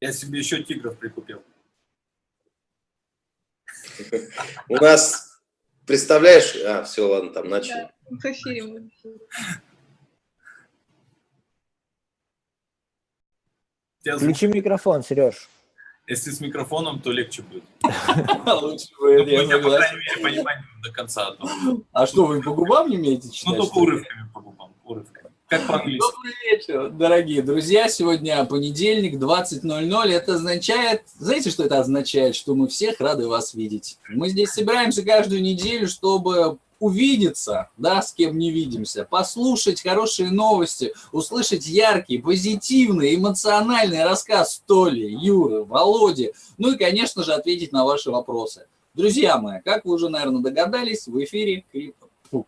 Я себе еще тигров прикупил. У нас, представляешь, а, все, ладно, там начали. В эфире Включи микрофон, Сереж. Если с микрофоном, то легче будет. Лучше будет, я Я, по крайней мере, понимаю до конца. А что, вы по губам не умеете читать? Ну, только урывками по губам, урывками. Как по-английски. Добрый вечер, дорогие друзья. Сегодня понедельник, 20.00. Это означает, знаете, что это означает? Что мы всех рады вас видеть. Мы здесь собираемся каждую неделю, чтобы увидеться, да, с кем не видимся, послушать хорошие новости, услышать яркий, позитивный, эмоциональный рассказ Толи, Юры, Володи, ну и, конечно же, ответить на ваши вопросы. Друзья мои, как вы уже, наверное, догадались, в эфире Крипто. Фу.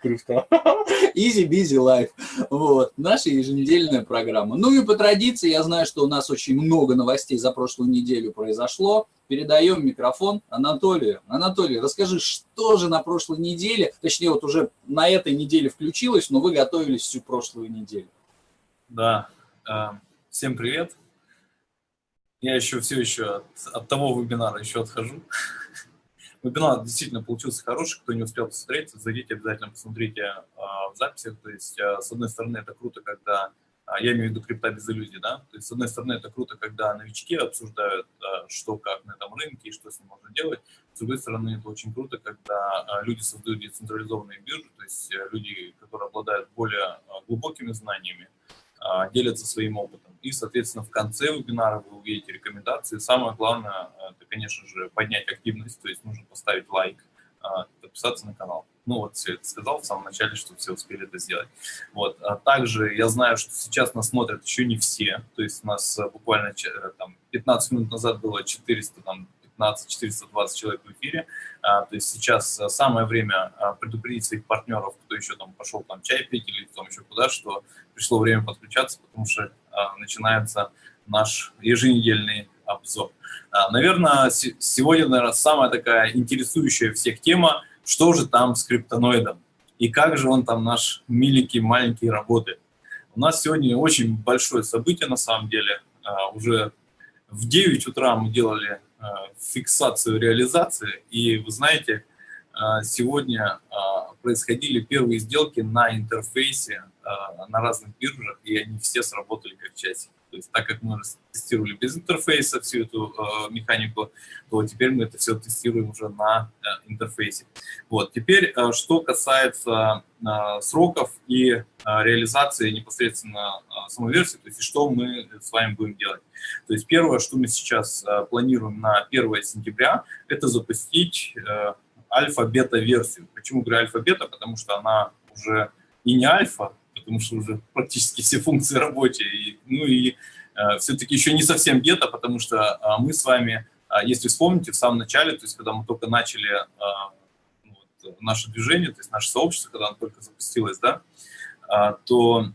Easy Busy Life. Вот, наша еженедельная программа. Ну и по традиции, я знаю, что у нас очень много новостей за прошлую неделю произошло. Передаем микрофон Анатолию. Анатолий, расскажи, что же на прошлой неделе, точнее, вот уже на этой неделе включилось, но вы готовились всю прошлую неделю. Да. э, Всем привет. Я еще все еще от, от того вебинара еще отхожу. Вебинар действительно получился хороший. Кто не успел посмотреть, зайдите обязательно, посмотрите э, в записях. То есть, э, с одной стороны, это круто, когда а, я имею в виду крипта без иллюзий, да, то есть, с одной стороны, это круто, когда новички обсуждают, а, что как на этом рынке и что с ним можно делать, с другой стороны, это очень круто, когда а, люди создают децентрализованные биржи, то есть люди, которые обладают более а, глубокими знаниями, а, делятся своим опытом. И, соответственно, в конце вебинара вы увидите рекомендации. Самое главное, это, конечно же, поднять активность, то есть нужно поставить лайк, а, подписаться на канал. Ну вот все это сказал в самом начале, чтобы все успели это сделать. Вот. А также я знаю, что сейчас нас смотрят еще не все, то есть у нас э, буквально э, там, 15 минут назад было 400, там, 15-420 человек в эфире, А, то есть сейчас э, самое время а, предупредить своих партнеров, кто еще там пошел там чай пить или там еще куда, что пришло время подключаться, потому что а, начинается наш еженедельный обзор. А, Наверное, се- сегодня, наверное, самая такая интересующая всех тема, что же там с криптоноидом и как же он там наш миленький маленький работает. У нас сегодня очень большое событие на самом деле. А, Уже в 9 утра мы делали а, фиксацию реализации, и вы знаете, а, сегодня а, происходили первые сделки на интерфейсе на разных биржах, и они все сработали как часики. То есть так как мы тестировали без интерфейса всю эту э, механику, то теперь мы это все тестируем уже на э, интерфейсе. Вот. Теперь, э, что касается э, сроков и э, реализации непосредственно э, самой версии, то есть что мы с вами будем делать. То есть первое, что мы сейчас э, планируем на 1 сентября, это запустить э, альфа-бета-версию. Почему говорю альфа-бета? Потому что она уже и не альфа, потому что уже практически все функции рабочие, и, ну и э, все-таки еще не совсем бета, потому что э, мы с вами, э, если вспомните, в самом начале, то есть когда мы только начали э, вот, наше движение, то есть наше сообщество, когда оно только запустилось, да, э, то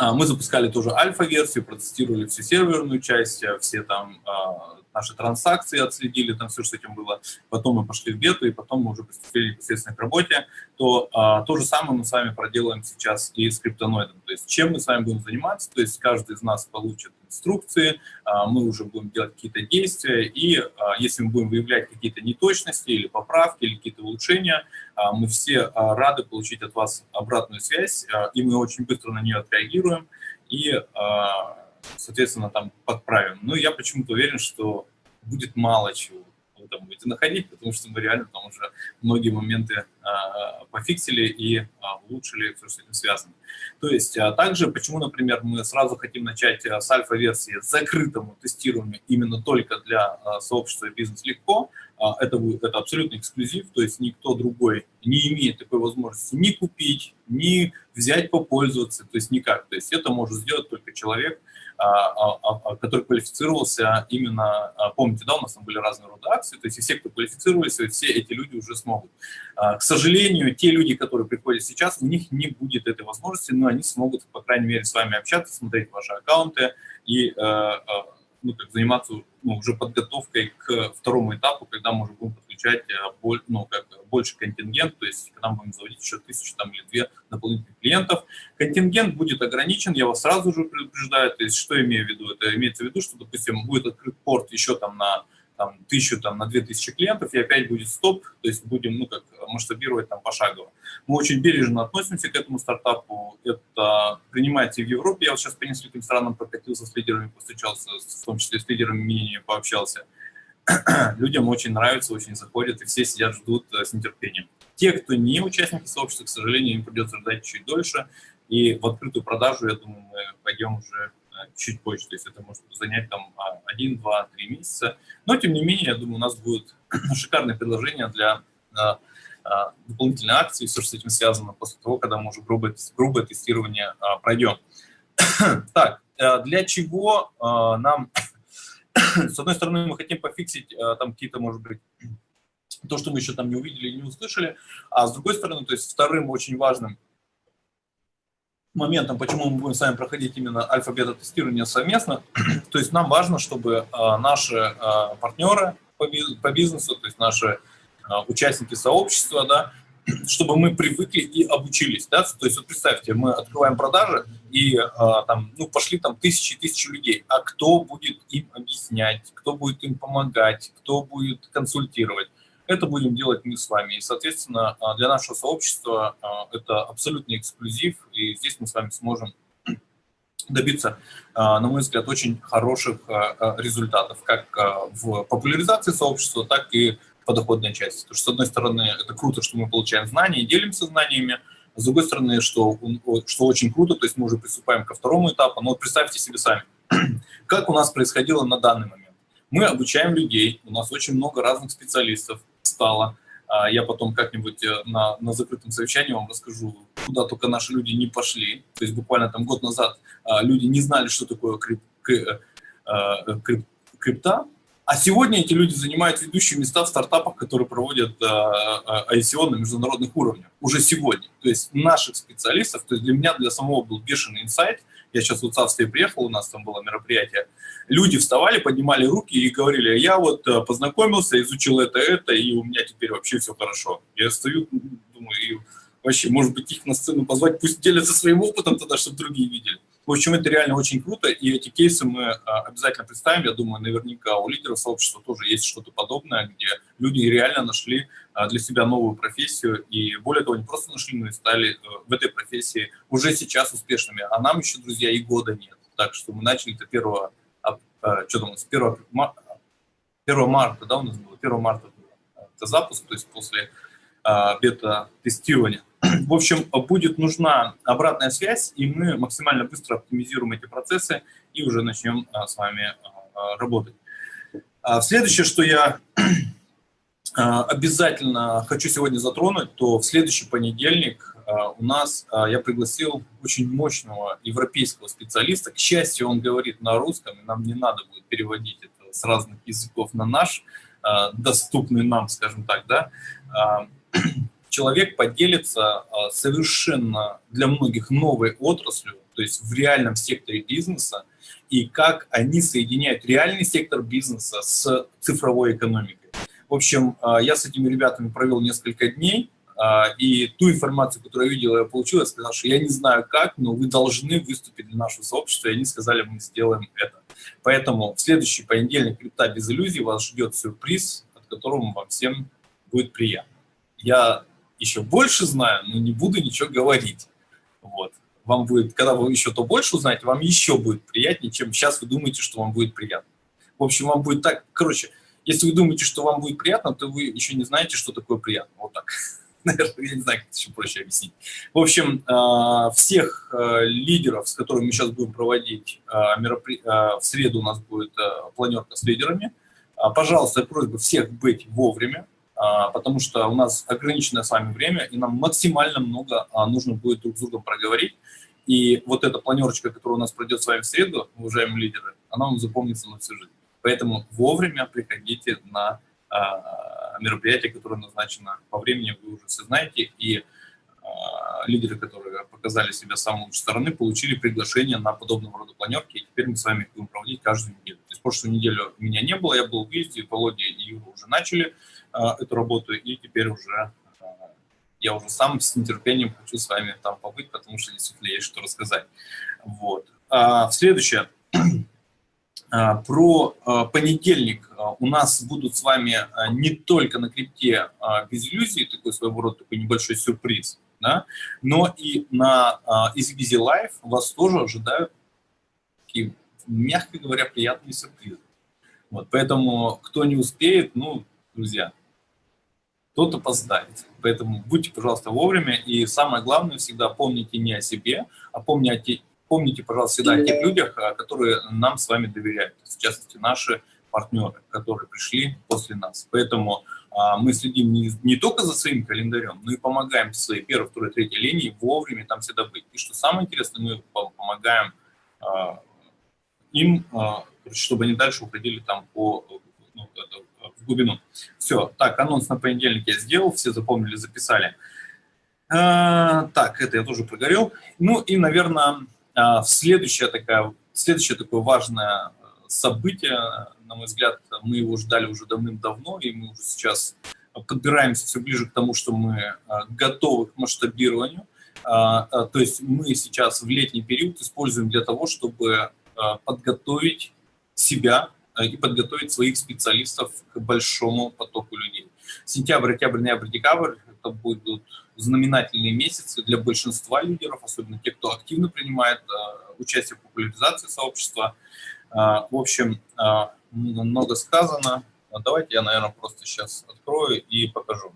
э, мы запускали тоже альфа-версию, протестировали всю серверную часть, э, все там э, наши транзакции отследили, там все, что с этим было. Потом мы пошли в бету, и потом мы уже приступили непосредственно к работе. То а, то же самое мы с вами проделаем сейчас и с криптоноидом. То есть чем мы с вами будем заниматься? То есть каждый из нас получит инструкции, а, мы уже будем делать какие-то действия, и а, если мы будем выявлять какие-то неточности или поправки, или какие-то улучшения, а, мы все рады получить от вас обратную связь, и мы очень быстро на нее отреагируем. И соответственно, там подправим. Но я почему-то уверен, что будет мало чего вы там будете находить, потому что мы реально там уже многие моменты а, пофиксили и а, улучшили все, что с этим связано. То есть а, также, почему, например, мы сразу хотим начать а, с альфа-версии закрытому тестированию именно только для а, сообщества «Бизнес легко», а, это, будет, это абсолютный эксклюзив, то есть никто другой не имеет такой возможности ни купить, ни взять попользоваться, то есть никак. То есть это может сделать только человек, который квалифицировался именно, а, помните, да, у нас там были разные роды акций, то есть все, кто квалифицировались, вот все эти люди уже смогут. А, К сожалению, те люди, которые приходят сейчас, у них не будет этой возможности, но они смогут, по крайней мере, с вами общаться, смотреть ваши аккаунты и ну, как заниматься ну, уже подготовкой к второму этапу, когда мы уже будем подключать ну, как больше контингент, то есть когда мы будем заводить еще тысячу там, или две дополнительных клиентов. Контингент будет ограничен, я вас сразу же предупреждаю, то есть что имею в виду? Это имеется в виду, что, допустим, будет открыт порт еще там на там, тысячу, там, на две тысячи клиентов, и опять будет стоп, то есть будем, ну, как масштабировать там пошагово. Мы очень бережно относимся к этому стартапу, это принимается в Европе, я вот сейчас по нескольким странам прокатился с лидерами, встречался, в том числе с лидерами мнения пообщался. Людям очень нравится, очень заходит, и все сидят, ждут э, с нетерпением. Те, кто не участники сообщества, к сожалению, им придется ждать чуть дольше, и в открытую продажу, я думаю, мы пойдем уже чуть позже, то есть это может занять там 1, 2, 3 месяца. Но, тем не менее, я думаю, у нас будет шикарное предложение для а, а, дополнительной акции, все, что с этим связано, после того, когда мы уже грубое, грубое тестирование пройдем. так, для чего нам, с одной стороны, мы хотим пофиксить там какие-то, может быть, то, что мы еще там не увидели не услышали, а с другой стороны, то есть вторым очень важным моментом, почему мы будем с вами проходить именно альфа-бета-тестирование совместно. то есть нам важно, чтобы а, наши а, партнеры по, бизнесу, то есть наши а, участники сообщества, да, чтобы мы привыкли и обучились. Да? То есть вот представьте, мы открываем продажи, и а, там, ну, пошли там тысячи и тысячи людей. А кто будет им объяснять, кто будет им помогать, кто будет консультировать? Это будем делать мы с вами. И, соответственно, а, для нашего сообщества а, это абсолютный эксклюзив, и здесь мы с вами сможем добиться, а, на мой взгляд, очень хороших результатов, как в популяризации сообщества, так и по доходной части. Потому что, с одной стороны, это круто, что мы получаем знания и делимся знаниями, с другой стороны, что, что очень круто, то есть мы уже приступаем ко второму этапу, но представьте себе сами, как у нас происходило на данный момент. Мы обучаем людей, у нас очень много разных специалистов, стало. А, я потом как-нибудь э, на, на закрытом совещании вам расскажу, куда только наши люди не пошли. То есть буквально там год назад а, люди не знали, что такое крип, э, э, крип, крипта, а сегодня эти люди занимают ведущие места в стартапах, которые проводят ICO на международных уровнях. Уже сегодня. То есть наших специалистов, то есть для меня, для самого был бешеный инсайт. Я сейчас в Австрии приехал, у нас там было мероприятие люди вставали, поднимали руки и говорили, я вот э, познакомился, изучил это, это, и у меня теперь вообще все хорошо. Я стою, думаю, и вообще, может быть, их на сцену позвать, пусть делятся своим опытом тогда, чтобы другие видели. В общем, это реально очень круто, и эти кейсы мы э, обязательно представим. Я думаю, наверняка у лидеров сообщества тоже есть что-то подобное, где люди реально нашли э, для себя новую профессию, и более того, не просто нашли, но и стали в этой профессии уже сейчас успешными. А нам еще, друзья, и года нет. Так что мы начали это 1 Э, что там, с 1, 1 марта, да, у нас было, 1 марта это запуск, то есть после а, бета-тестирования. В общем, будет нужна обратная связь, и мы максимально быстро оптимизируем эти процессы и уже начнем а, с вами а, работать. Следующее, что я обязательно хочу сегодня затронуть, то в следующий понедельник а, у нас а, я пригласил очень мощного европейского специалиста. К счастью, он говорит на русском, и нам не надо будет переводить это с разных языков на наш, а, доступный нам, скажем так, да. Человек поделится совершенно для многих новой отраслью, то есть в реальном секторе бизнеса, и как они соединяют реальный сектор бизнеса с цифровой экономикой. В общем, я с этими ребятами провел несколько дней, а, и ту информацию, которую я видел, я получил, я сказал, что я не знаю как, но вы должны выступить для нашего сообщества, и они сказали, мы сделаем это. Поэтому в следующий понедельник «Крипта без иллюзий» вас ждет сюрприз, от которого вам всем будет приятно. Я еще больше знаю, но не буду ничего говорить. Вот. Вам будет, когда вы еще то больше узнаете, вам еще будет приятнее, чем сейчас вы думаете, что вам будет приятно. В общем, вам будет так, короче, если вы думаете, что вам будет приятно, то вы еще не знаете, что такое приятно. Вот так. наверное, я не знаю, как это еще проще объяснить. В общем, э, всех э, лидеров, с которыми мы сейчас будем проводить меропри... в среду у нас будет планерка с лидерами. Пожалуйста, просьба всех быть вовремя, потому что у нас ограниченное с вами время, и нам максимально много нужно будет друг с другом проговорить. И вот эта планерочка, которая у нас пройдет с вами в среду, уважаемые лидеры, она вам запомнится на всю жизнь. Поэтому вовремя приходите на мероприятие, которое назначено по времени, вы уже все знаете, и лидеры, которые показали себя с самой лучшей стороны, получили приглашение на подобного рода планерки, и теперь мы с вами их будем проводить каждую неделю. То есть прошлую неделю меня не было, я был в выезде, Володя и Юра уже начали а, эту работу, и теперь уже а, я уже сам с нетерпением хочу с вами там побыть, потому что действительно есть что рассказать. Вот. А, следующее. А, про а, понедельник а, у нас будут с вами не только на крипте без иллюзий, такой своего рода такой небольшой сюрприз, да, но и на EasyBusy Live вас тоже ожидают такие, мягко говоря, приятные сюрпризы. Вот, поэтому кто не успеет, ну, друзья, тот опоздает. Поэтому будьте, пожалуйста, вовремя. И самое главное, всегда помните не о себе, а помните, помните, пожалуйста, всегда о тех людях, а, которые нам с вами доверяют, в частности, наши партнеры, которые пришли после нас. Поэтому а, мы следим не, не только за своим календарем, но и помогаем своей первой, второй, третьей линии вовремя там всегда быть. И что самое интересное, мы помогаем а, им, а, чтобы они дальше уходили там по ну, в глубину. Все, так, анонс на понедельник я сделал, все запомнили, записали. А, так, это я тоже прогорел. Ну и, наверное, а, следующее, такая, следующее такое важное событие, на мой взгляд, мы его ждали уже давным-давно, и мы уже сейчас подбираемся все ближе к тому, что мы э, готовы к масштабированию. А, а, то есть мы сейчас в летний период используем для того, чтобы подготовить себя и подготовить своих специалистов к большому потоку людей. Сентябрь, октябрь, ноябрь, декабрь – это будут знаменательные месяцы для большинства лидеров, особенно тех, кто активно принимает э, участие в популяризации сообщества. Э, в общем, э, много сказано. Давайте я, наверное, просто сейчас открою и покажу.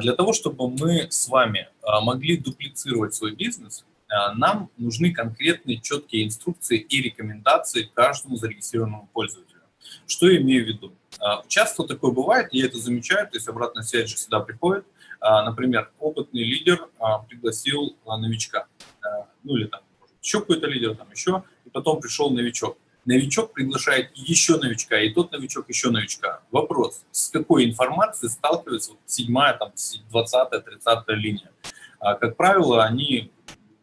Для того, чтобы мы с вами могли дуплицировать свой бизнес, нам нужны конкретные четкие инструкции и рекомендации каждому зарегистрированному пользователю. Что я имею в виду? Часто такое бывает, я это замечаю, то есть обратная связь же всегда приходит. А, например, опытный лидер а, пригласил а, новичка, ну или там еще какой-то лидер, там еще, и потом пришел новичок. Новичок приглашает еще новичка, и тот новичок еще новичка. Вопрос, с какой информацией сталкивается седьмая, там, двадцатая, тридцатая линия? Как правило, они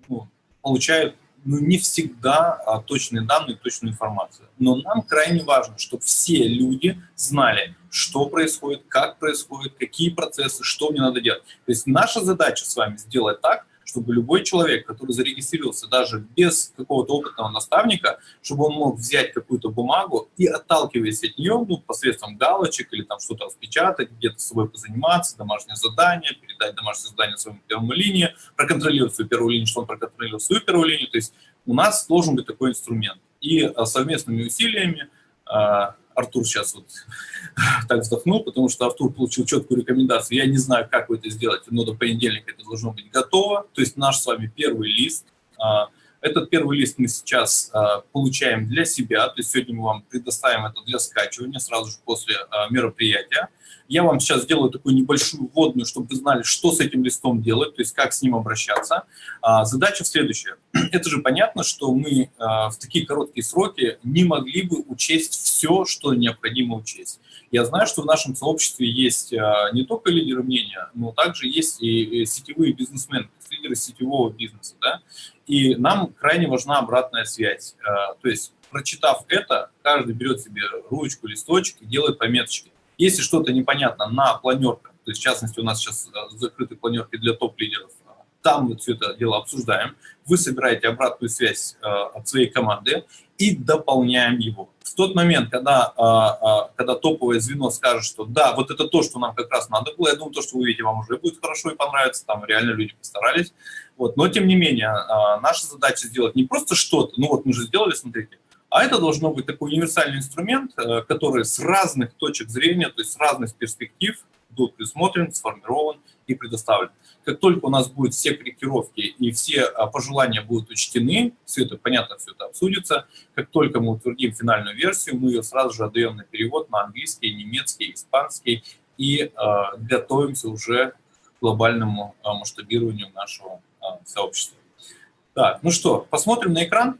ну, получают ну, не всегда а, точные данные, точную информацию. Но нам крайне важно, чтобы все люди знали, что происходит, как происходит, какие процессы, что мне надо делать. То есть наша задача с вами сделать так, чтобы любой человек, который зарегистрировался даже без какого-то опытного наставника, чтобы он мог взять какую-то бумагу и, отталкиваясь от нее, ну, посредством галочек или там что-то распечатать, где-то с собой позаниматься, домашнее задание, передать домашнее задание своему первому линии, проконтролировать свою первую линию, что он проконтролировал свою первую линию. То есть у нас должен быть такой инструмент. И а, совместными усилиями а, Артур сейчас вот так вздохнул, потому что Артур получил четкую рекомендацию. Я не знаю, как вы это сделаете, но до понедельника это должно быть готово. То есть наш с вами первый лист. А, этот первый лист мы сейчас а, получаем для себя, то есть сегодня мы вам предоставим это для скачивания сразу же после а, мероприятия. Я вам сейчас сделаю такую небольшую вводную, чтобы вы знали, что с этим листом делать, то есть как с ним обращаться. А, задача следующая. Это же понятно, что мы а, в такие короткие сроки не могли бы учесть все, что необходимо учесть. Я знаю, что в нашем сообществе есть а, не только лидеры мнения, но также есть и сетевые бизнесмены, лидеры сетевого бизнеса. Да? И нам крайне важна обратная связь. То есть, прочитав это, каждый берет себе ручку, листочек и делает пометочки. Если что-то непонятно на планерках, то есть в частности у нас сейчас э, закрыты планерки для топ-лидеров, э, там мы все это дело обсуждаем, вы собираете обратную связь э, от своей команды и дополняем его. В тот момент, когда, когда топовое звено скажет, что да, вот это то, что нам как раз надо было, я думаю, то, что вы видите, вам уже будет хорошо и понравится, там реально люди постарались. Вот. Но тем не менее, наша задача сделать не просто что-то, ну вот мы же сделали, смотрите, а это должно быть такой универсальный инструмент, э, который с разных точек зрения, то есть с разных перспектив будет присмотрен, сформирован и предоставлен. Как только у нас будут все корректировки и все а, пожелания будут учтены, все это, понятно, все это обсудится, как только мы утвердим финальную версию, мы ее сразу же отдаем на перевод на английский, немецкий, испанский и э, готовимся уже к глобальному э, масштабированию нашего э, сообщества. Так, ну что, посмотрим на экран.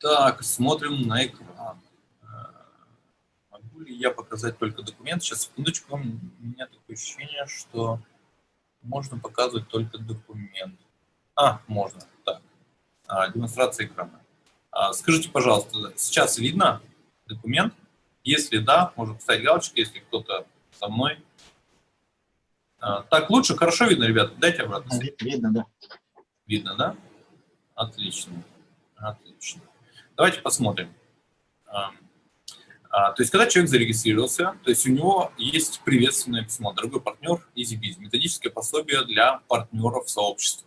Так, смотрим на экран. Э, могу ли я показать только документ? Сейчас, секундочку. У меня такое ощущение, что... можно показывать только документ. А, можно, так. А, демонстрация экрана. А, скажите, пожалуйста, сейчас видно документ? Если да, можно поставить галочку, если кто-то со мной. А, так, лучше, хорошо видно, ребята? Дайте обратно. Видно, да. Видно, да? Отлично. Отлично. Давайте посмотрим. А, а, то есть, когда человек зарегистрировался, то есть у него есть приветственное письмо, дорогой партнер EasyBiz, методическое пособие для партнеров сообщества.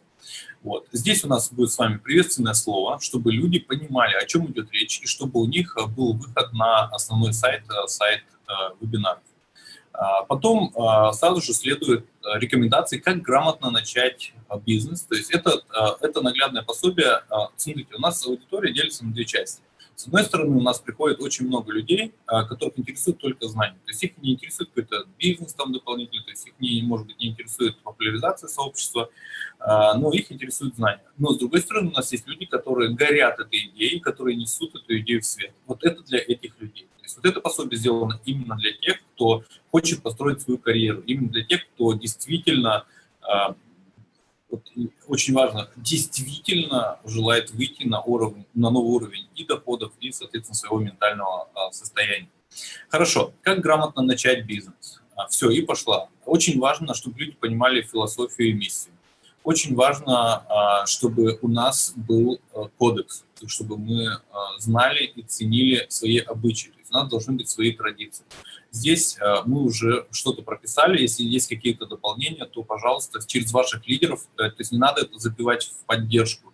Вот. Здесь у нас будет с вами приветственное слово, чтобы люди понимали, о чем идет речь, и чтобы у них был выход на основной сайт, э, сайт э, вебинаров. А, потом а, сразу же следуют э, рекомендации, как грамотно начать бизнес. То есть это, это наглядное пособие. Смотрите, у нас аудитория делится на две части. С одной стороны, у нас приходит очень много людей, а, которых интересует только знания. То есть их не интересует какой-то бизнес там дополнительный, то есть их, не, может быть, не интересует популяризация сообщества, а, но их интересует знания. Но с другой стороны, у нас есть люди, которые горят этой идеей, которые несут эту идею в свет. Вот это для этих людей. То есть вот это пособие сделано именно для тех, кто хочет построить свою карьеру, именно для тех, кто действительно а, вот, очень важно, действительно желает выйти на, уровень, на новый уровень и доходов, и, соответственно, своего ментального а, состояния. Хорошо, как грамотно начать бизнес? А, все, и пошла. Очень важно, чтобы люди понимали философию и миссию. Очень важно, а, чтобы у нас был а, кодекс, чтобы мы а, знали и ценили свои обычаи. У нас должны быть свои традиции. Здесь э, мы уже что-то прописали, если есть какие-то дополнения, то, пожалуйста, через ваших лидеров, э, то есть не надо это забивать в поддержку.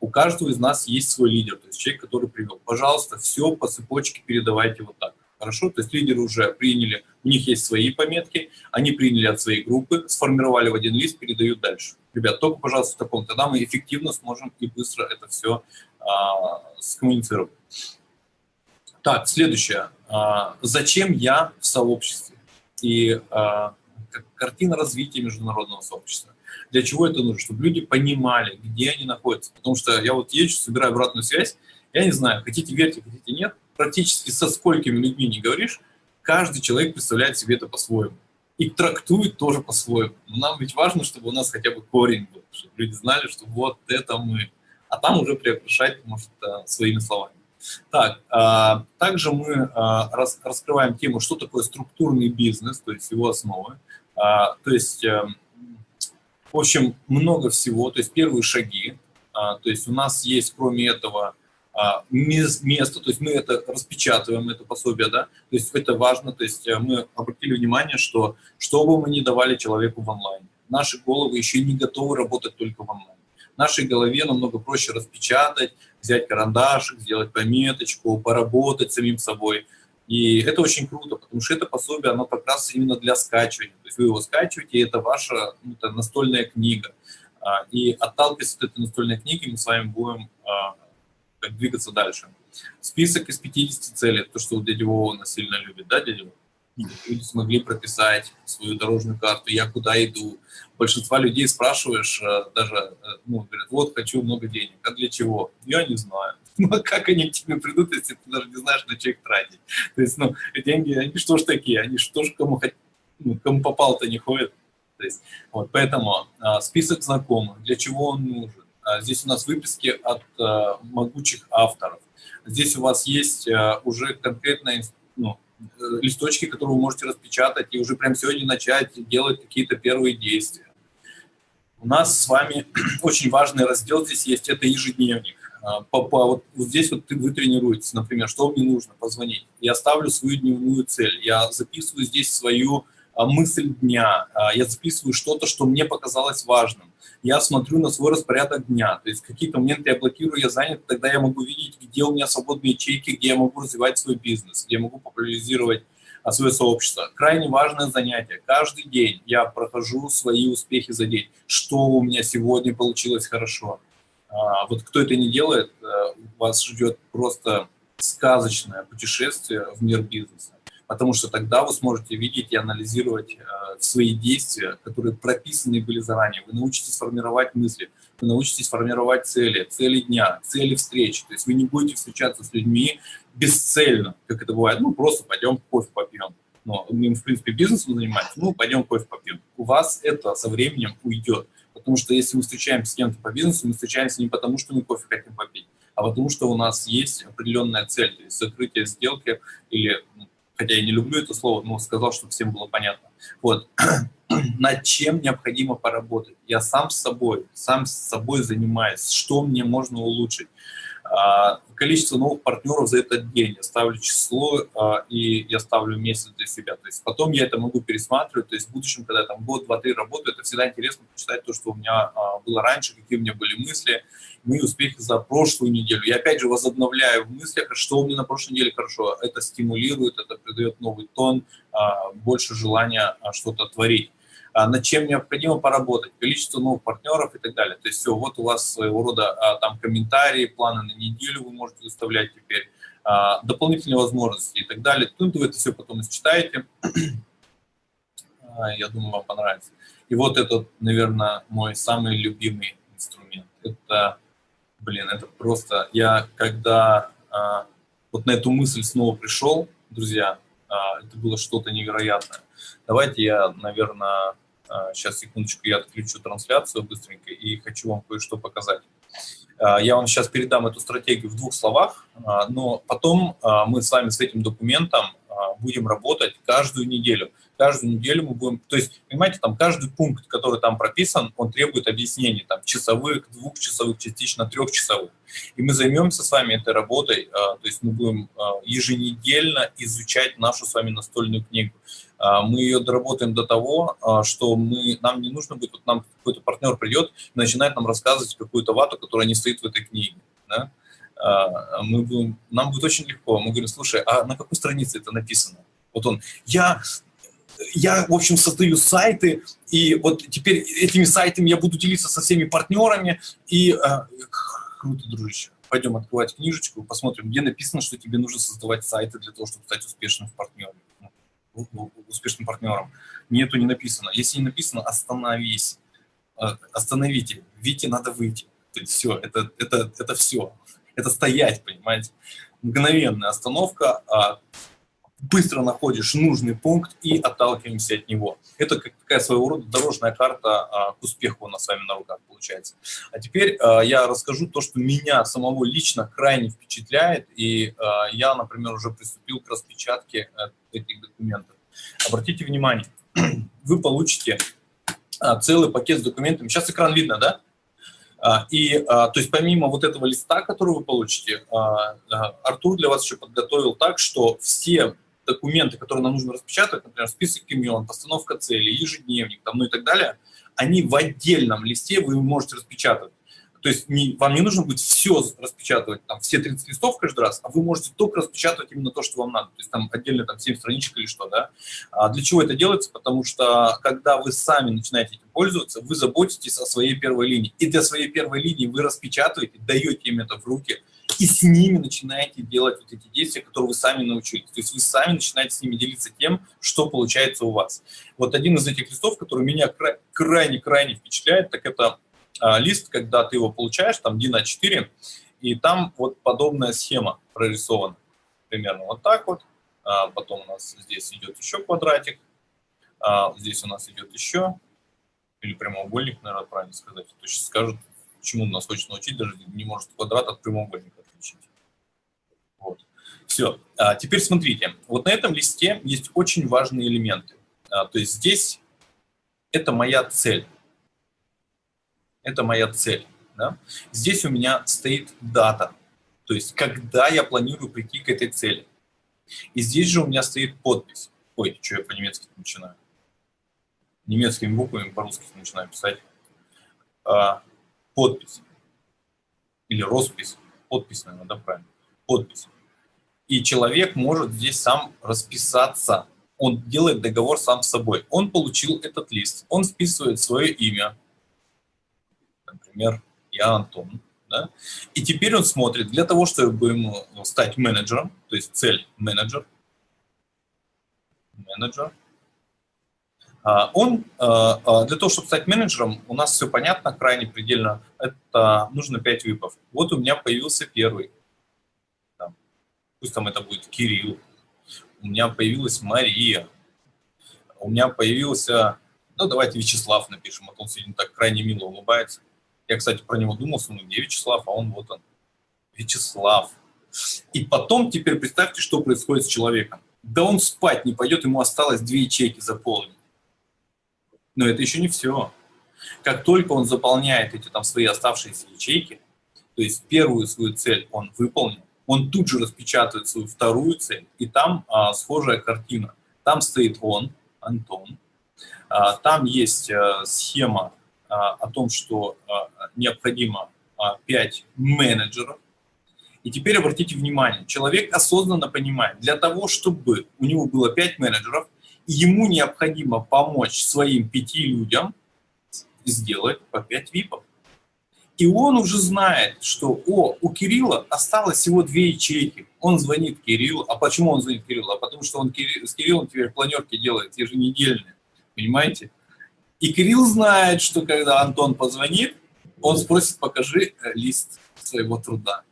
У каждого из нас есть свой лидер, то есть человек, который привел. Пожалуйста, все по цепочке передавайте вот так. Хорошо? То есть лидеры уже приняли, у них есть свои пометки, они приняли от своей группы, сформировали в один лист, передают дальше. Ребят, только, пожалуйста, в таком, тогда мы эффективно сможем и быстро это все а, скоммуницировать. Так, следующее. А, зачем я в сообществе? И а, картина развития международного сообщества. Для чего это нужно? Чтобы люди понимали, где они находятся. Потому что я вот езжу, собираю обратную связь, я не знаю, хотите верьте, хотите нет, практически со сколькими людьми не говоришь, каждый человек представляет себе это по-своему. И трактует тоже по-своему. Нам ведь важно, чтобы у нас хотя бы корень был, чтобы люди знали, что вот это мы. А там уже приокрашать, может, своими словами. Так, а, также мы а, рас, раскрываем тему, что такое структурный бизнес, то есть его основы. А, то есть, а, в общем, много всего, то есть первые шаги. А, то есть у нас есть, кроме этого, а, место, то есть мы это распечатываем, это пособие, да, то есть это важно, то есть э, мы обратили внимание, что что бы мы ни давали человеку в онлайне, наши головы еще не готовы работать только в онлайне нашей голове намного проще распечатать, взять карандашик, сделать пометочку, поработать самим собой. И это очень круто, потому что это пособие, оно как раз именно для скачивания. То есть вы его скачиваете, и это ваша ну, это настольная книга. А, и отталкиваясь от этой настольной книги, мы с вами будем а, двигаться дальше. Список из 50 целей, то, что дядя Вова сильно любит, да, дядя Вова? Люди смогли прописать свою дорожную карту, я куда иду. Большинства людей спрашиваешь, э, даже, э, ну, говорят, вот, хочу много денег, а для чего? Я не знаю. Ну, а как они к тебе придут, если ты даже не знаешь, на что их тратить? То есть, ну, деньги, они что ж такие, они что ж кому, ну, кому попал-то не ходят. То есть, вот, поэтому а, список знакомых, для чего он нужен. А, здесь у нас выписки от а, могучих авторов. Здесь у вас есть а, уже конкретная ну, листочки, которые вы можете распечатать и уже прямо сегодня начать делать какие-то первые действия. У нас с вами очень важный раздел здесь есть, это ежедневник. А, по, по, вот, вот здесь вот вы тренируетесь, например, что мне нужно, позвонить. Я ставлю свою дневную цель, я записываю здесь свою а, мысль дня, а, я записываю что-то, что мне показалось важным я смотрю на свой распорядок дня. То есть какие-то моменты я блокирую, я занят, тогда я могу видеть, где у меня свободные ячейки, где я могу развивать свой бизнес, где я могу популяризировать а, свое сообщество. Крайне важное занятие. Каждый день я прохожу свои успехи за день. Что у меня сегодня получилось хорошо. А, вот кто это не делает, э, вас ждет просто сказочное путешествие в мир бизнеса потому что тогда вы сможете видеть и анализировать э, свои действия, которые прописаны были заранее. Вы научитесь формировать мысли, вы научитесь формировать цели, цели дня, цели встречи. То есть вы не будете встречаться с людьми бесцельно, как это бывает, ну просто пойдем кофе попьем. но мы, в принципе, бизнесом занимаемся, ну, пойдем кофе попьем. У вас это со временем уйдет. Потому что если мы встречаемся с кем-то по бизнесу, мы встречаемся не потому, что мы кофе хотим попить, а потому что у нас есть определенная цель, то есть закрытие сделки или, ну, хотя я не люблю это слово, но сказал, чтобы всем было понятно. Вот. Над чем необходимо поработать? Я сам с собой, сам с собой занимаюсь, что мне можно улучшить. А, количество новых партнеров за этот день, я ставлю число, а, и я ставлю месяц для себя. То есть потом я это могу пересматривать, то есть в будущем, когда я там год, два, три работаю, это всегда интересно почитать то, что у меня а, было раньше, какие у меня были мысли, мои успехи за прошлую неделю. Я опять же возобновляю в мыслях, что у меня на прошлой неделе хорошо. Это стимулирует, это придает новый тон, больше желания что-то творить. А, над чем необходимо поработать, количество новых партнеров и так далее. То есть все, вот у вас своего рода а, там комментарии, планы на неделю вы можете выставлять теперь, а, дополнительные возможности и так далее. Тут вы это все потом читаете. Я думаю, вам понравится. И вот этот, наверное, мой самый любимый инструмент. Это, блин, это просто... Я когда вот на эту мысль снова пришел, друзья, это было что-то невероятное. Давайте я, наверное, Сейчас, а, секундочку, я отключу трансляцию быстренько и хочу вам кое-что показать. А, я вам сейчас передам эту стратегию в двух словах, а, но потом мы с вами с этим документом будем работать каждую неделю. Каждую неделю мы будем, то есть, понимаете, там каждый пункт, который там прописан, он требует объяснений, там, часовых, двухчасовых, частично трехчасовых. И мы займемся с вами этой работой, то есть мы будем еженедельно изучать нашу с вами настольную книгу. А, мы ее доработаем до того, а, что мы, нам не нужно будет, вот нам какой-то партнер придет и начинает нам рассказывать какую-то вату, которая не стоит в этой книге. Да? А, мы будем, нам будет очень легко. Мы говорим, слушай, а на какой странице это написано? Вот он, я, я, в общем, создаю сайты, и вот теперь этими сайтами я буду делиться со всеми партнерами, и круто, дружище. Пойдем открывать книжечку, посмотрим, где написано, что тебе нужно создавать сайты для того, чтобы стать успешным в партнере успешным партнером. Нету не написано. Если не написано, остановись. Э, остановите. Вите надо выйти. То есть все, это, это, это все. Это стоять, понимаете. Мгновенная остановка, а быстро находишь нужный пункт и отталкиваемся от него. Это как такая своего рода дорожная карта а, к успеху у нас с вами на руках получается. А теперь а, я расскажу то, что меня самого лично крайне впечатляет, и а, я, например, уже приступил к распечатке а, этих документов. Обратите внимание, вы получите а, целый пакет с документами. Сейчас экран видно, да? И, то есть, помимо вот этого листа, который вы получите, Артур для вас еще подготовил так, что все документы, которые нам нужно распечатать, например, список имен, постановка целей, ежедневник, там, ну и так далее, они в отдельном листе вы можете распечатать. То есть не, вам не нужно будет все распечатывать, там, все 30 листов каждый раз, а вы можете только распечатывать именно то, что вам надо. То есть там отдельно там 7 страничек или что, да. А для чего это делается? Потому что когда вы сами начинаете этим пользоваться, вы заботитесь о своей первой линии. И для своей первой линии вы распечатываете, даете им это в руки, и с ними начинаете делать вот эти действия, которые вы сами научились. То есть вы сами начинаете с ними делиться тем, что получается у вас. Вот один из этих листов, который меня крайне-крайне впечатляет, так это лист, когда ты его получаешь, там DIN A4, и там вот подобная схема прорисована. Примерно вот так вот. А, потом у нас здесь идет еще квадратик. А, здесь у нас идет еще, или прямоугольник, наверное, правильно сказать. То есть скажут, чему нас хочет научить, даже не может квадрат от прямоугольника отличить. Вот. Все. А теперь смотрите. Вот на этом листе есть очень важные элементы. А, то есть здесь это моя цель это моя цель. Да? Здесь у меня стоит дата, то есть когда я планирую прийти к этой цели. И здесь же у меня стоит подпись. Ой, что я по-немецки начинаю? Немецкими буквами по-русски начинаю писать. А, подпись. Или роспись. Подпись, наверное, да, правильно? Подпись. И человек может здесь сам расписаться. Он делает договор сам с собой. Он получил этот лист. Он вписывает свое имя, например, я Антон, да? и теперь он смотрит, для того, чтобы ему стать менеджером, то есть цель менеджер, менеджер, а, он, а, а, для того, чтобы стать менеджером, у нас все понятно, крайне предельно, это нужно 5 випов. Вот у меня появился первый, пусть там это будет Кирилл, у меня появилась Мария, у меня появился, ну, давайте Вячеслав напишем, а то он сегодня так крайне мило улыбается. Я, кстати, про него думал, ну, где Вячеслав, а он вот он. Вячеслав. И потом теперь представьте, что происходит с человеком. Да он спать не пойдет, ему осталось две ячейки заполнить. Но это еще не все. Как только он заполняет эти там свои оставшиеся ячейки, то есть первую свою цель он выполнил, он тут же распечатывает свою вторую цель, и там а, схожая картина. Там стоит он, Антон, а, там есть а, схема о том, что а, необходимо а, 5 менеджеров, и теперь обратите внимание, человек осознанно понимает, для того, чтобы у него было 5 менеджеров, ему необходимо помочь своим пяти людям сделать по 5 випов. И он уже знает, что о, у Кирилла осталось всего две ячейки. Он звонит Кириллу. А почему он звонит Кириллу? А потому что он с Кириллом теперь планерки делает еженедельные. Понимаете? И Кирилл знает, что когда Антон позвонит, он спросит, покажи э, лист своего труда.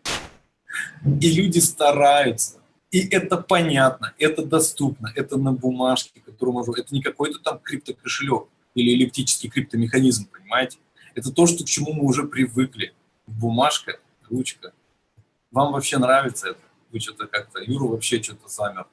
И люди стараются. И это понятно, это доступно, это на бумажке, которую можно... Это не какой-то там криптокошелек или эллиптический криптомеханизм, понимаете? Это то, что, к чему мы уже привыкли. Бумажка, ручка. Вам вообще нравится это? Вы что-то как-то... Юра вообще что-то замер.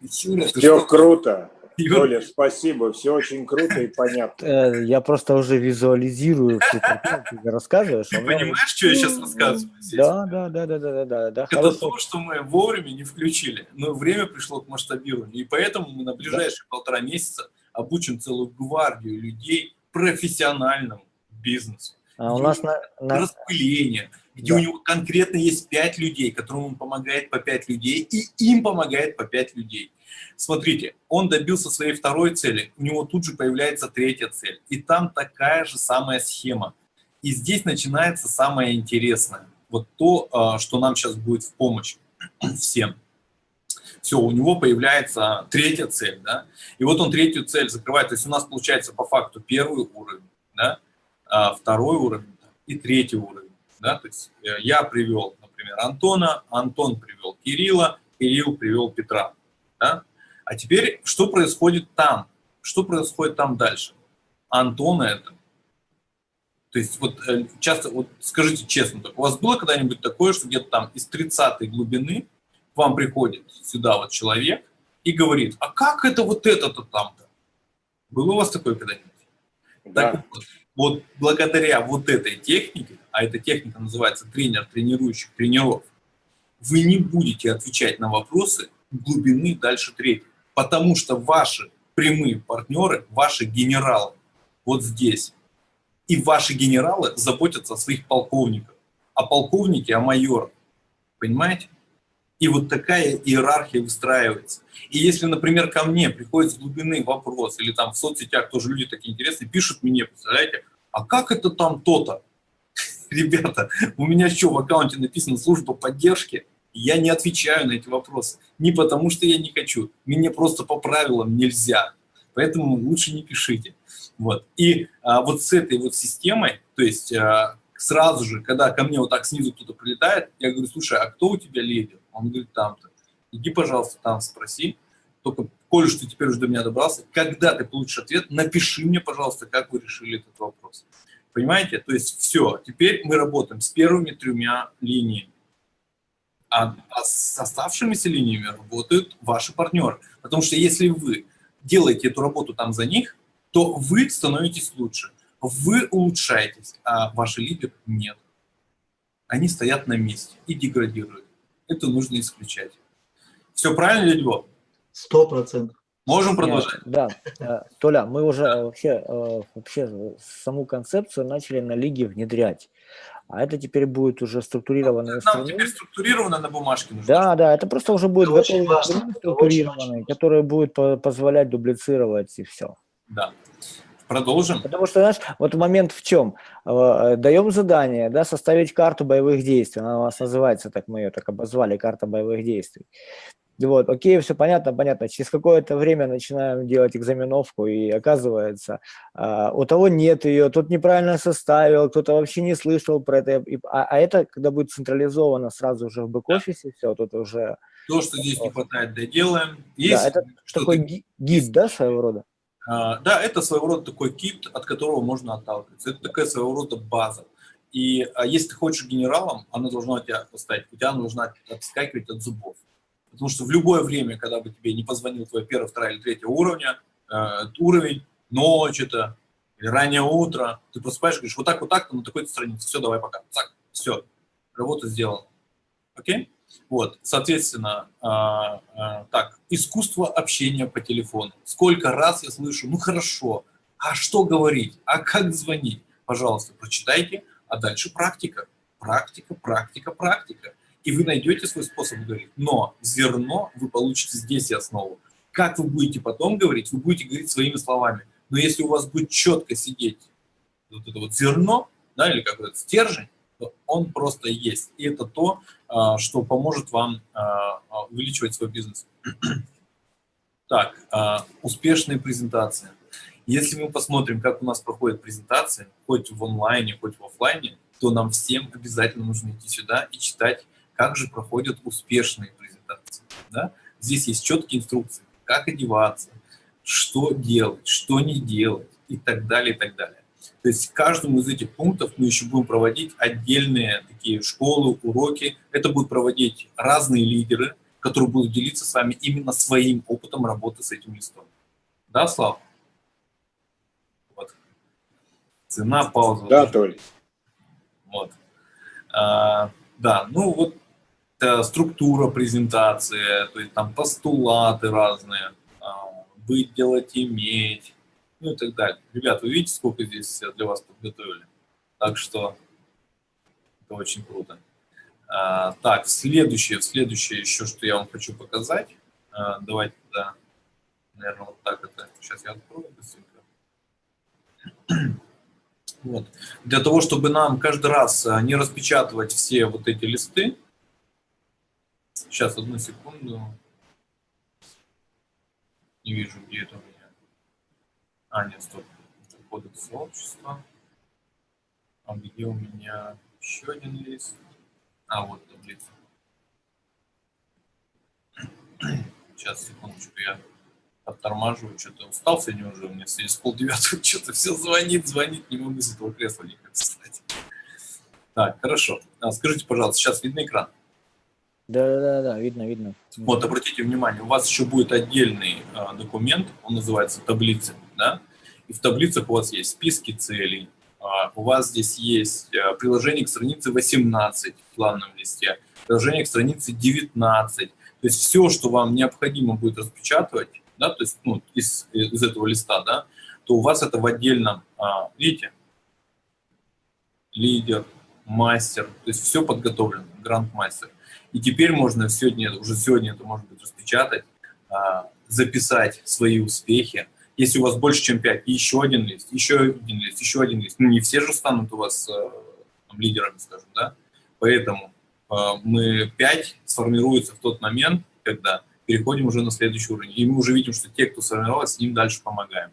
Юра, Все круто. Юля, спасибо, все очень круто и понятно. Э, я просто уже визуализирую картинку, ты рассказываешь. Ты понимаешь, что я сейчас рассказываю? Да, да, да, да, да, да, да. Это то, что мы вовремя не включили, но время пришло к масштабированию, и поэтому мы на ближайшие полтора месяца обучим целую гвардию людей профессиональному бизнесу. А у нас на, на... распыление, где да. у него конкретно есть пять людей, которым он помогает по пять людей, и им помогает по пять людей. Смотрите, он добился своей второй цели, у него тут же появляется третья цель, и там такая же самая схема. И здесь начинается самое интересное, вот то, а, что нам сейчас будет в помощь всем. Все, у него появляется третья цель, да, и вот он третью цель закрывает, то есть у нас получается по факту первый уровень, да, а, второй уровень и третий уровень, да, то есть э, я привел, например, Антона, Антон привел Кирилла, Кирилл привел Петра, да? А теперь, что происходит там? Что происходит там дальше? Антона это. То есть вот э, часто, вот скажите честно, так, у вас было когда-нибудь такое, что где-то там из 30 глубины к вам приходит сюда вот человек и говорит, а как это вот это-то там-то? Было у вас такое когда-нибудь? Да. Так вот, вот благодаря вот этой технике, а эта техника называется тренер тренирующих тренеров, вы не будете отвечать на вопросы глубины дальше третьей. Потому что ваши прямые партнеры, ваши генералы вот здесь. И ваши генералы заботятся о своих полковниках. А полковники о майорах. Понимаете? И вот такая иерархия выстраивается. И если, например, ко мне приходит с глубины вопрос, или там в соцсетях тоже люди такие интересные, пишут мне, представляете, а как это там то-то? Ребята, у меня что, в аккаунте написано служба поддержки? Я не отвечаю на эти вопросы. Не потому, что я не хочу. Мне просто по правилам нельзя. Поэтому лучше не пишите. Вот. И а, вот с этой вот системой, то есть а, сразу же, когда ко мне вот так снизу кто-то прилетает, я говорю, слушай, а кто у тебя лидер? Он говорит, там-то. Иди, пожалуйста, там спроси. Только, коль что теперь уже до меня добрался, когда ты получишь ответ, напиши мне, пожалуйста, как вы решили этот вопрос. Понимаете? То есть все, теперь мы работаем с первыми тремя линиями а, а с оставшимися линиями работают ваши партнеры. Потому что если вы делаете эту работу там за них, то вы становитесь лучше, вы улучшаетесь, а ваши лидеры нет. Они стоят на месте и деградируют. Это нужно исключать. Все правильно, Ледьво? Сто процентов. Можем продолжать? Да, э, Толя, мы уже вообще, э, вообще саму концепцию начали на лиге внедрять а это теперь будет уже структурированный инструмент. Нам теперь структурировано на бумажке нужно. Да, да, это просто уже будет готовый инструмент структурированный, который будет позволять дублицировать и все. Да. Продолжим. Потому что, знаешь, вот момент в чем? Э, даем задание, да, составить карту боевых действий. Она у нас называется, так мы ее так обозвали, карта боевых действий. Вот, окей, все понятно, понятно. Через какое-то время начинаем делать экзаменовку, и оказывается, э, у того нет ее, тот неправильно составил, кто-то вообще не слышал про это. А, а это, когда будет централизовано сразу же в бэк-офисе, все, тут уже То, что здесь не хватает, доделаем. Есть да, это такой гид, да, своего рода? А, да, это своего рода такой кит, от которого можно отталкиваться. Это такая своего рода база. И а если ты хочешь генералом, она должна у тебя поставить, у тебя должна отскакивать от зубов. Потому что в любое время, когда бы тебе не позвонил твой первый, второй или третий уровня, э, уровень, ночь это, или раннее утро, ты просыпаешь и говоришь, вот так, вот так, на такой-то странице, все, давай пока, так, все, работа сделана. Окей? Вот, соответственно, э, э, так, искусство общения по телефону. Сколько раз я слышу, ну хорошо, а что говорить, а как звонить? Пожалуйста, прочитайте, а дальше практика, практика, практика, практика. И вы найдете свой способ говорить. Но зерно вы получите здесь и основу. Как вы будете потом говорить, вы будете говорить своими словами. Но если у вас будет четко сидеть вот это вот зерно, да, или какой-то стержень, то он просто есть. И это то, а, что поможет вам а, а, увеличивать свой бизнес. Так, успешные презентации. Если мы посмотрим, как у нас проходят презентации, хоть в онлайне, хоть в офлайне, то нам всем обязательно нужно идти сюда и читать, как же проходят успешные презентации. Да? Здесь есть четкие инструкции, как одеваться, что делать, что не делать и так далее, и так далее. То есть каждому из этих пунктов мы еще будем проводить отдельные такие школы, уроки. Это будут проводить разные лидеры, которые будут делиться с вами именно своим опытом работы с этим листом. Да, Слава? Цена, пауза. Да, Толь. Вот. А, да, ну вот э, структура презентации, то есть там постулаты разные, а, быть, делать, иметь, ну и так далее. Ребят, вы видите, сколько здесь для вас подготовили? Так что это очень круто. А, так, следующее, следующее еще, что я вам хочу показать. А, давайте, да, наверное, вот так это. Сейчас я открою быстренько. Вот. Для того, чтобы нам каждый раз не распечатывать все вот эти листы, сейчас, одну секунду, не вижу, где это у меня. А, нет, стоп, это кодекс сообщества. А где у меня еще один лист? А, вот таблица. Сейчас, секундочку, я оттормаживаю, что-то устал сегодня уже, у меня сегодня с полдевятого что-то все звонит, звонит, не могу с этого кресла никак встать. Так, хорошо. А, скажите, пожалуйста, сейчас видно экран? Да, да, да, видно, видно. Вот, обратите внимание, у вас еще будет отдельный а, документ, он называется таблицы, да? И в таблицах у вас есть списки целей, а, у вас здесь есть а, приложение к странице 18 в планном листе, приложение к странице 19, то есть все, что вам необходимо будет распечатывать, да, то есть ну, из, из этого листа, да, то у вас это в отдельном, а, видите, лидер, мастер, то есть все подготовлено, гранд-мастер. И теперь можно сегодня, уже сегодня это может быть распечатать, а, записать свои успехи. Если у вас больше, чем 5, еще один лист, еще один лист, еще один лист. Ну, не все же станут у вас а, там, лидерами, скажем, да? Поэтому а, мы 5 сформируется в тот момент, когда переходим уже на следующий уровень. И мы уже видим, что те, кто сформировался, с ним дальше помогаем.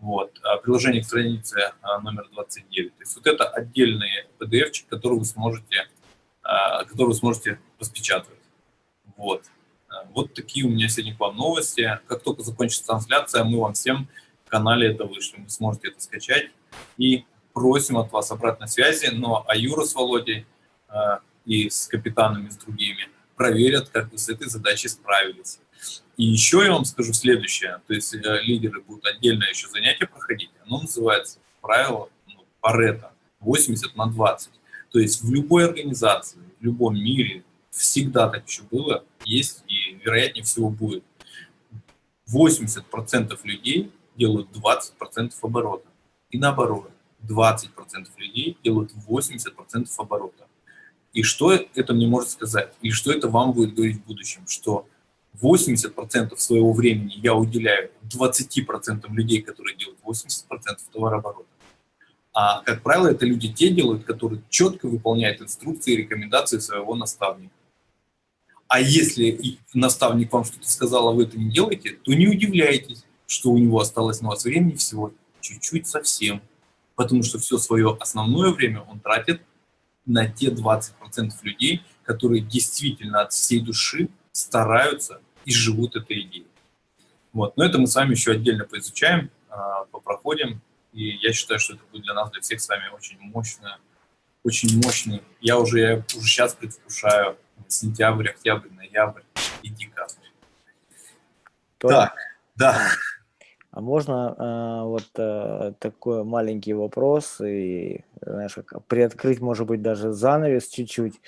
Вот. А приложение к странице а, номер 29. То есть вот это отдельный PDF, который вы сможете, который вы сможете распечатывать. Вот. Вот такие у меня сегодня к вам новости. Как только закончится трансляция, мы вам всем в канале это вышлем. Вы сможете это скачать. И просим от вас обратной связи. Но а Юра с Володей и с капитанами, с другими – проверят, как вы с этой задачей справились. И еще я вам скажу следующее, то есть э, лидеры будут отдельно еще занятия проходить, оно называется правило ну, Парета 80 на 20. То есть в любой организации, в любом мире всегда так еще было, есть и вероятнее всего будет. 80% людей делают 20% оборота. И наоборот, 20% людей делают 80% оборота. И что это мне может сказать? И что это вам будет говорить в будущем? Что 80% своего времени я уделяю 20% людей, которые делают 80% товарооборота. А, как правило, это люди те делают, которые четко выполняют инструкции и рекомендации своего наставника. А если наставник вам что-то сказал, а вы это не делаете, то не удивляйтесь, что у него осталось на вас времени всего чуть-чуть совсем. Потому что все свое основное время он тратит на те 20% людей, которые действительно от всей души стараются и живут этой идеей. Вот. Но это мы с вами еще отдельно поизучаем, а, попроходим, и я считаю, что это будет для нас, для всех с вами очень мощно, очень мощный. Я уже, я уже сейчас предвкушаю сентябрь, октябрь, ноябрь и декабрь. Так, да. А можно э, вот э, такой маленький вопрос и, знаешь, как приоткрыть, может быть, даже занавес чуть-чуть.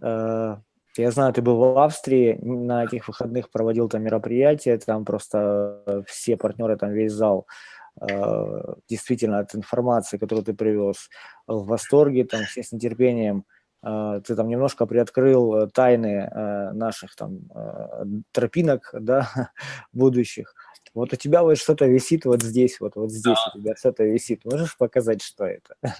Э, я знаю, ты был в Австрии, на этих выходных проводил там мероприятие, там просто все партнеры, там весь зал э, действительно от информации, которую ты привез, в восторге, там все с нетерпением. Э, ты там немножко приоткрыл тайны э, наших там тропинок, да, будущих. Вот у тебя вот что-то висит вот здесь, вот, вот здесь да. у тебя что-то висит. Можешь показать, что это?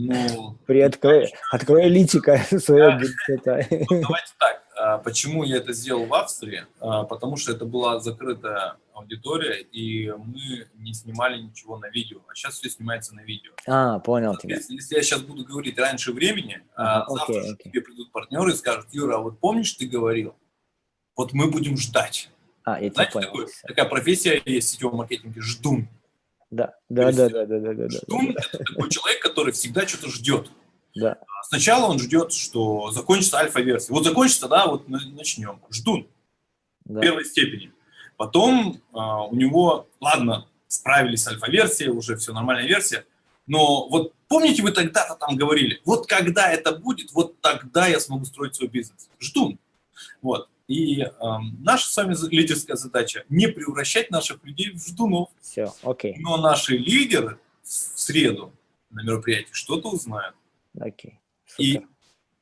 Ну, Приоткрой, открой личико свое. Ну, давайте так. А, почему я это сделал в Австрии? А, потому что это была закрытая аудитория, и мы не снимали ничего на видео. А сейчас все снимается на видео. А, понял тебя. Если, я сейчас буду говорить раньше времени, а, завтра okay. к тебе придут партнеры и скажут, Юра, а вот помнишь, ты говорил? Вот мы будем ждать. А, я Знаете, понял. Такой, такая профессия есть в сетевом маркетинге – ждун. Да, да, да, да, да, да, да. Ждун – это такой человек, который всегда что-то ждет. Да. Сначала он ждет, что закончится альфа-версия. Вот закончится, да, вот начнем. Ждун да. первой степени. Потом а, у него, ладно, справились с альфа-версией, уже все нормальная версия, но вот помните, вы тогда-то там говорили, вот когда это будет, вот тогда я смогу строить свой бизнес. Ждун. Вот. И э, наша с вами лидерская задача не превращать наших людей в ждунов. Все, окей. Но наши лидеры в среду на мероприятии что-то узнают. Окей. Супер. И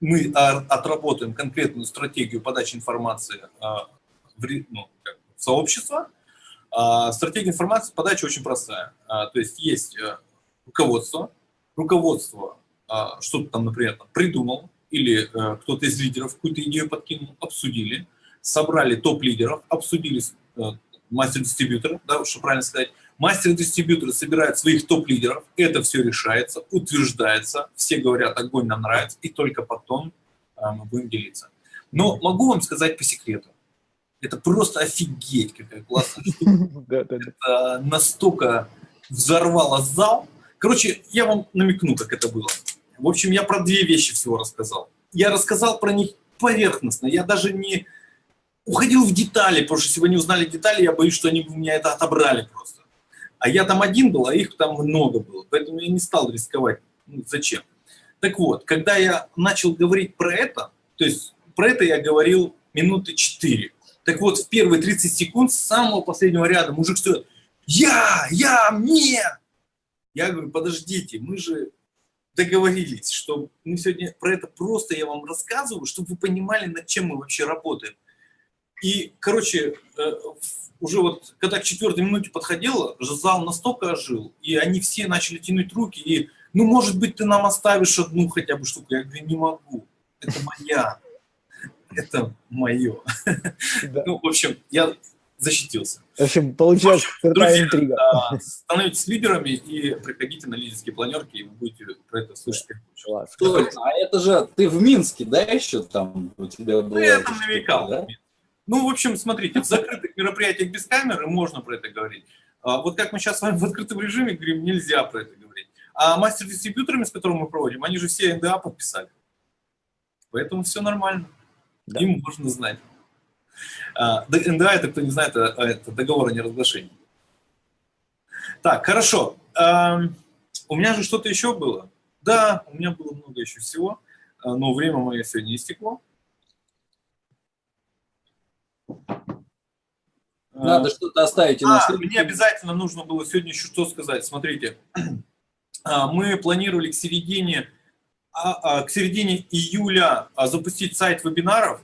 мы отработаем конкретную стратегию подачи информации э, в, ну, как, в сообщество. Э, стратегия информации подачи очень простая. Э, то есть есть э, руководство. Руководство э, что-то там, например, придумал, или э, кто-то из лидеров какую-то идею подкинул, обсудили собрали топ-лидеров, обсудили э, мастер-дистрибьюторов, да, что правильно сказать. Мастер-дистрибьюторы собирают своих топ-лидеров, это все решается, утверждается, все говорят, огонь нам нравится, и только потом э, мы будем делиться. Но могу вам сказать по секрету, это просто офигеть, какая классная штука. Это настолько взорвало зал. Короче, я вам намекну, как это было. В общем, я про две вещи всего рассказал. Я рассказал про них поверхностно. Я даже не уходил в детали, потому что если вы не узнали детали, я боюсь, что они у меня это отобрали просто. А я там один был, а их там много было, поэтому я не стал рисковать. Ну, зачем? Так вот, когда я начал говорить про это, то есть про это я говорил минуты 4. Так вот, в первые 30 секунд с самого последнего ряда мужик стоит «Я! Я! Мне!» Я говорю, подождите, мы же договорились, что мы сегодня про это просто я вам рассказываю, чтобы вы понимали, над чем мы вообще работаем. И, короче, э, уже вот когда к четвертой минуте подходило, зал настолько ожил, и они все начали тянуть руки, и, ну, может быть, ты нам оставишь одну хотя бы штуку. Я говорю, не могу, это моя, это мое. Да. Ну, в общем, я защитился. В общем, получилась крутая интрига. становитесь лидерами и приходите на лидерские планерки, и вы будете про это слышать. Класс. А это же ты в Минске, да, еще там у тебя было? Ну, я там намекал. Да? Ну, в общем, смотрите, в закрытых мероприятиях без камеры можно про это говорить. А вот как мы сейчас с вами в открытом режиме говорим, нельзя про это говорить. А мастер-дистрибьюторами, с которыми мы проводим, они же все НДА подписали. Поэтому все нормально. Да. Им можно знать. А, НДА, это кто не знает, это, это договор о неразглашении. Так, хорошо. А, у меня же что-то еще было. Да, у меня было много еще всего, а, но время мое сегодня истекло. Надо что-то оставить. А, мне обязательно нужно было сегодня еще что сказать. Смотрите, а, мы планировали к середине, а, к середине июля запустить сайт вебинаров,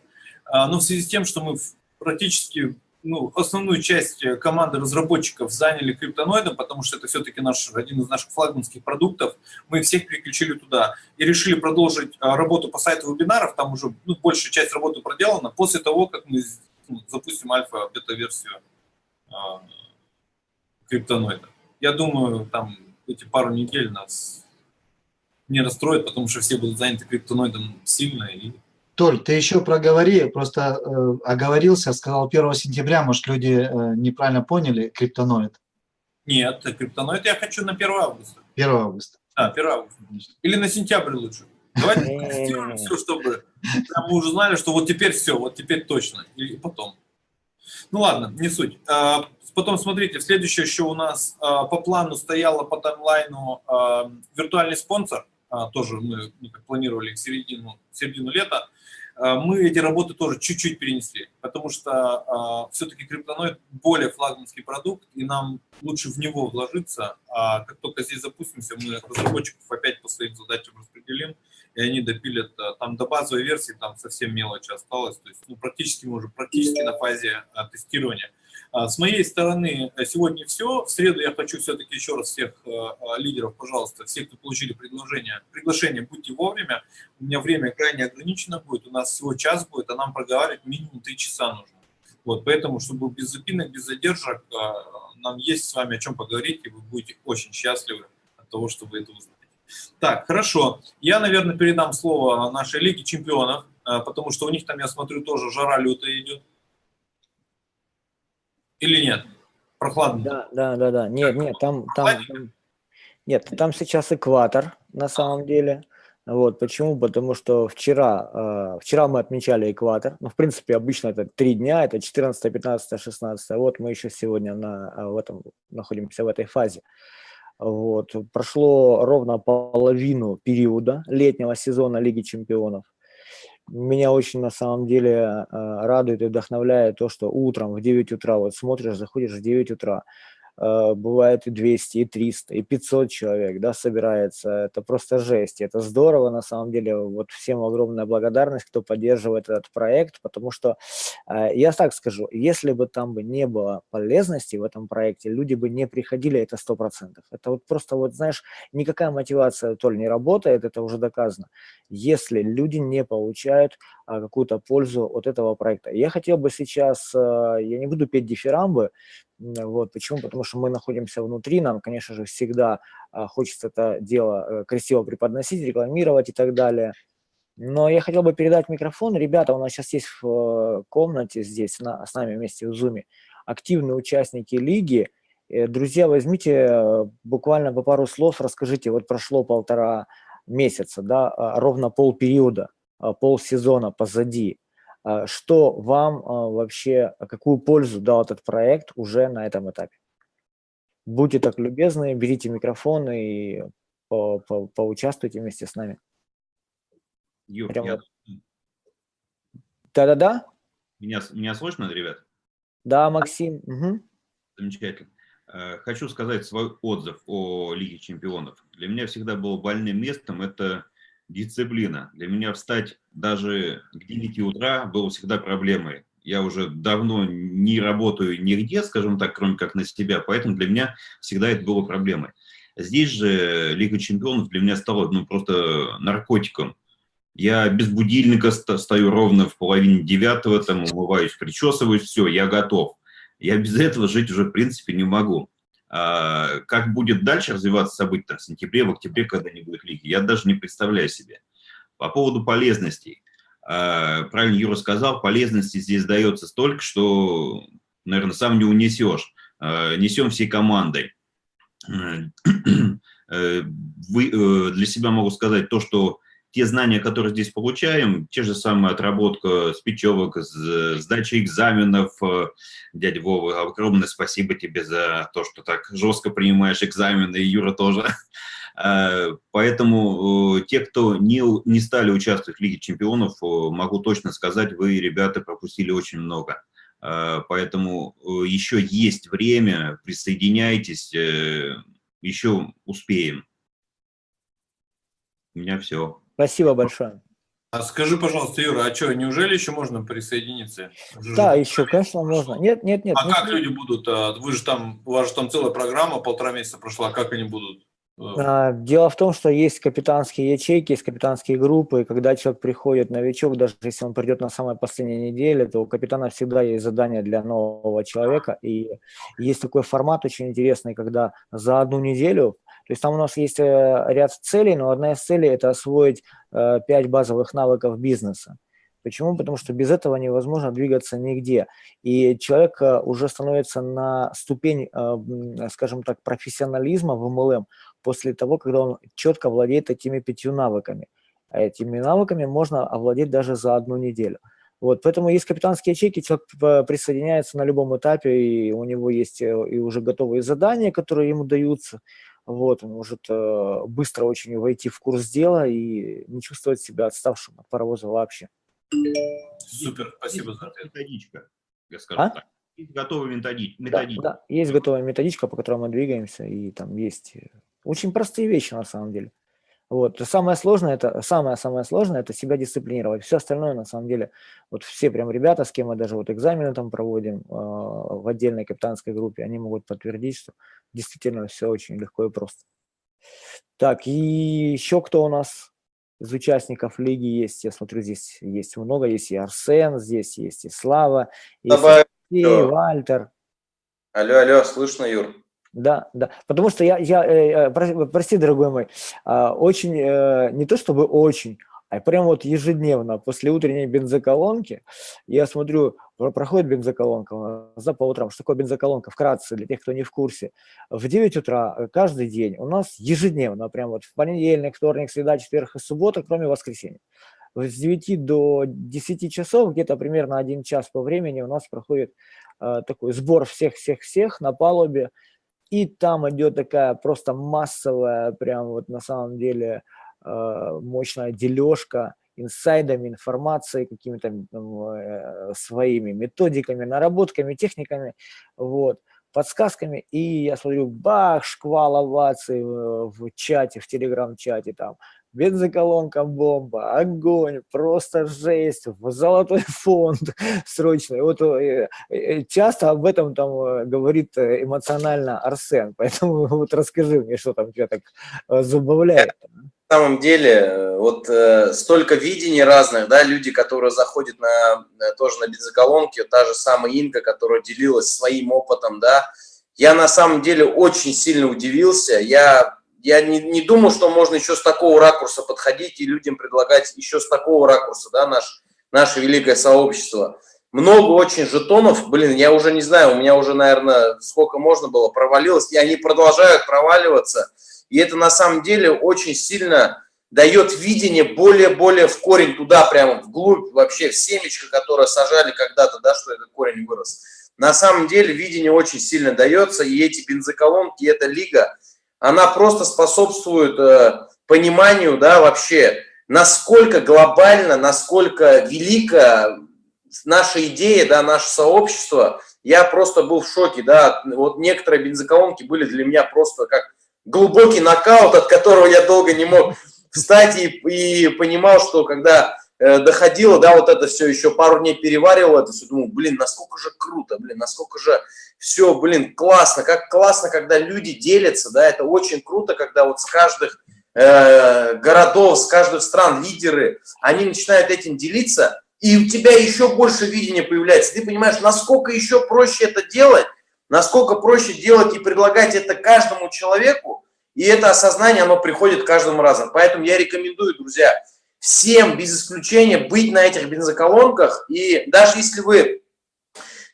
но в связи с тем, что мы практически ну, основную часть команды разработчиков заняли криптоноидом, потому что это все-таки наш, один из наших флагманских продуктов, мы всех переключили туда и решили продолжить работу по сайту вебинаров, там уже ну, большая часть работы проделана, после того, как мы ну, запустим альфа-бета-версию э, криптоноида. Я думаю, там эти пару недель нас не расстроят, потому что все будут заняты криптоноидом сильно. И... Толь, ты еще проговори, просто э, оговорился, сказал 1 сентября, может, люди э, неправильно поняли криптоноид. Нет, криптоноид я хочу на 1 августа. 1 августа. А, 1 августа. Или на сентябрь лучше. Давайте сделаем все, чтобы мы уже знали, что вот теперь все, вот теперь точно. И потом. Ну ладно, не суть. А, потом смотрите, следующее еще у нас а, по плану стояло по таймлайну а, виртуальный спонсор. Тоже мы планировали к середину, середину лета. А, мы эти работы тоже чуть-чуть перенесли, потому что э, все-таки криптоноид более флагманский продукт, и нам лучше в него вложиться. А как только здесь запустимся, мы разработчиков опять по своим задачам распределим, и они допилят а, там до базовой версии, там совсем мелочи осталось, то есть ну, практически мы уже практически на фазе а, тестирования. А, с моей стороны э, сегодня все. В среду я хочу все-таки еще раз всех э, э, лидеров, пожалуйста, всех, кто получили предложение, приглашение, будьте вовремя. У меня время крайне ограничено будет, у нас всего час будет, а нам проговаривать минимум три часа нужно. Вот, поэтому, чтобы без запинок, без задержек, нам есть с вами о чем поговорить, и вы будете очень счастливы от того, что вы это узнаете. Так, хорошо. Я, наверное, передам слово нашей Лиге чемпионов, потому что у них там, я смотрю, тоже жара лютая идет. Или нет? Прохладно? Да, да, да, да. Нет, нет, там, там, там, нет, там сейчас экватор на самом деле. Вот, почему? Потому что вчера, э, вчера мы отмечали экватор. Ну, в принципе, обычно это три дня, это 14, 15, 16. Вот мы еще сегодня на, в этом, находимся в этой фазе. Вот. Прошло ровно половину периода летнего сезона Лиги чемпионов меня очень на самом деле а, радует и вдохновляет то, что утром в 9 утра, вот смотришь, заходишь в 9 утра, Э, бывает и 200, и 300, и 500 человек, да, собирается, это просто жесть, это здорово, на самом деле, вот всем огромная благодарность, кто поддерживает этот проект, потому что, э, я так скажу, если бы там бы не было полезности в этом проекте, люди бы не приходили, это 100%, это вот просто, вот знаешь, никакая мотивация то ли не работает, это уже доказано, если люди не получают а, какую-то пользу от этого проекта. Я хотел бы сейчас, э, я не буду петь дифирамбы, вот, почему? Потому что мы находимся внутри, нам, конечно же, всегда а, хочется это дело э, красиво преподносить, рекламировать и так далее. Но я хотел бы передать микрофон. Ребята, у нас сейчас есть в э, комнате здесь, на, с нами вместе в Zoom, активные участники лиги. Э, друзья, возьмите буквально по пару слов, расскажите, вот прошло полтора месяца, да, а, ровно полпериода, а, полсезона позади. А, что вам а, вообще, а какую пользу дал этот проект уже на этом этапе? Будьте так любезны, берите микрофон и по, по, поучаствуйте вместе с нами. Юр, я... Да-да-да? Меня, меня слышно, ребят? Да, Максим. Угу. Замечательно. Э, хочу сказать свой отзыв о Лиге чемпионов. Для меня всегда было больным местом это дисциплина. Для меня встать даже к 9 утра было всегда проблемой. Я уже давно не работаю нигде, скажем так, кроме как на себя, поэтому для меня всегда это было проблемой. Здесь же Лига чемпионов для меня стала ну, просто наркотиком. Я без будильника стою ровно в половине девятого, там умываюсь, причесываюсь, все, я готов. Я без этого жить уже в принципе не могу. А, как будет дальше развиваться события там, в сентябре, в октябре, когда не будет лиги, я даже не представляю себе. По поводу полезностей. А, правильно Юра сказал, полезности здесь дается столько, что, наверное, сам не унесешь. А, несем всей командой. Э, вы, э, для себя могу сказать то, что те знания, которые здесь получаем, те же самые отработка спичевок, сдача экзаменов, э, дядя Вова, огромное спасибо тебе за то, что так жестко принимаешь экзамены, и Юра тоже. Э, поэтому э, те, кто не, не стали участвовать в Лиге чемпионов, могу точно сказать, вы, ребята, пропустили очень много. Поэтому еще есть время, присоединяйтесь, еще успеем. У меня все. Спасибо большое. А скажи, пожалуйста, Юра, а что, неужели еще можно присоединиться? Уже да, еще, конечно, можно. Нет, нет, нет. А нет, как нет. люди будут? А, вы же там, у вас же там целая программа, полтора месяца прошла, как они будут? Э, а, дело в том, что есть капитанские ячейки, есть капитанские группы, и когда человек приходит, новичок, даже если он придет на самой последней неделе, то у капитана всегда есть задание для нового человека, и есть такой формат очень интересный, когда за одну неделю то есть там у нас есть э, ряд целей, но одна из целей – это освоить 5 э, базовых навыков бизнеса. Почему? Потому что без этого невозможно двигаться нигде. И человек э, уже становится на ступень, скажем так, профессионализма в MLM после того, когда он четко владеет этими пятью навыками. А этими навыками можно овладеть даже за одну неделю. Вот, поэтому есть капитанские ячейки, человек присоединяется на любом этапе, и у него есть и уже готовые задания, которые ему даются. Вот, он может быстро очень войти в курс дела и не чувствовать себя отставшим от паровоза вообще. Супер, спасибо за ответ. Методичка, я скажу А? так. Есть готовая методи- Да, методичка. да, есть готовая методичка, по которой мы двигаемся, и там есть э, очень простые вещи на самом деле. Вот. Самое сложное, это самое-самое сложное, это себя дисциплинировать. Все остальное, на самом деле, вот все прям ребята, с кем мы даже вот экзамены там проводим э, в отдельной капитанской группе, они могут подтвердить, что действительно все очень легко и просто. Так, и еще кто у нас из участников лиги есть? Я смотрю, здесь есть много, есть и Арсен, здесь есть и Слава, есть Добавь. и. Вальтер. Алло, алло, слышно, Юр? Да, да. Потому что я, я э, э, про- прости, дорогой мой, а, очень, э, не то чтобы очень, а прям вот ежедневно после утренней бензоколонки я смотрю, про- проходит бензоколонка да, по утрам. Что такое бензоколонка? Вкратце, для тех, кто не в курсе. В 9 утра э, каждый день у нас ежедневно, прям вот в понедельник, вторник, среда, четверг и суббота, кроме воскресенья. С 9 до 10 часов, где-то примерно один час по времени у нас проходит э, такой сбор всех-всех-всех на палубе, и там идет такая просто массовая, прям вот на самом деле э, мощная дележка инсайдами, информацией, какими-то э, своими методиками, наработками, техниками, вот, подсказками. И я смотрю, бах, шквал оваций в, в чате, в телеграм-чате там, бензоколонка бомба, огонь, просто жесть, золотой фонд срочно. Вот э, э, часто об этом там э, говорит э, эмоционально Арсен, поэтому вот расскажи мне, что там тебя так э, забавляет. На самом деле, э, вот э, столько видений разных, да, люди, которые заходят на, э, тоже на бензоколонки, та же самая Инка, которая делилась своим опытом, да, я на самом деле очень сильно удивился, я, я не, не думал, что можно еще с такого ракурса подходить и людям предлагать еще с такого ракурса, да, наш, наше великое сообщество. Много очень жетонов, блин, я уже не знаю, у меня уже, наверное, сколько можно было, провалилось, и они продолжают проваливаться, и это на самом деле очень сильно дает видение более-более в корень туда, прямо вглубь, вообще в семечко, которое сажали когда-то, да, что этот корень вырос. На самом деле видение очень сильно дается, и эти бензоколонки, и эта лига, она просто способствует э, пониманию, да, вообще, насколько глобально, насколько велика наша идея, да, наше сообщество. Я просто был в шоке, да, вот некоторые бензоколонки были для меня просто как глубокий нокаут, от которого я долго не мог встать и, и понимал, что когда э, доходило, да, вот это все, еще пару дней переваривал это все, думал, блин, насколько же круто, блин, насколько же все, блин, классно, как классно, когда люди делятся, да, это очень круто, когда вот с каждых э, городов, с каждых стран лидеры, они начинают этим делиться, и у тебя еще больше видения появляется, ты понимаешь, насколько еще проще это делать, насколько проще делать и предлагать это каждому человеку, и это осознание, оно приходит каждому разом. Поэтому я рекомендую, друзья, всем без исключения быть на этих бензоколонках, и даже если вы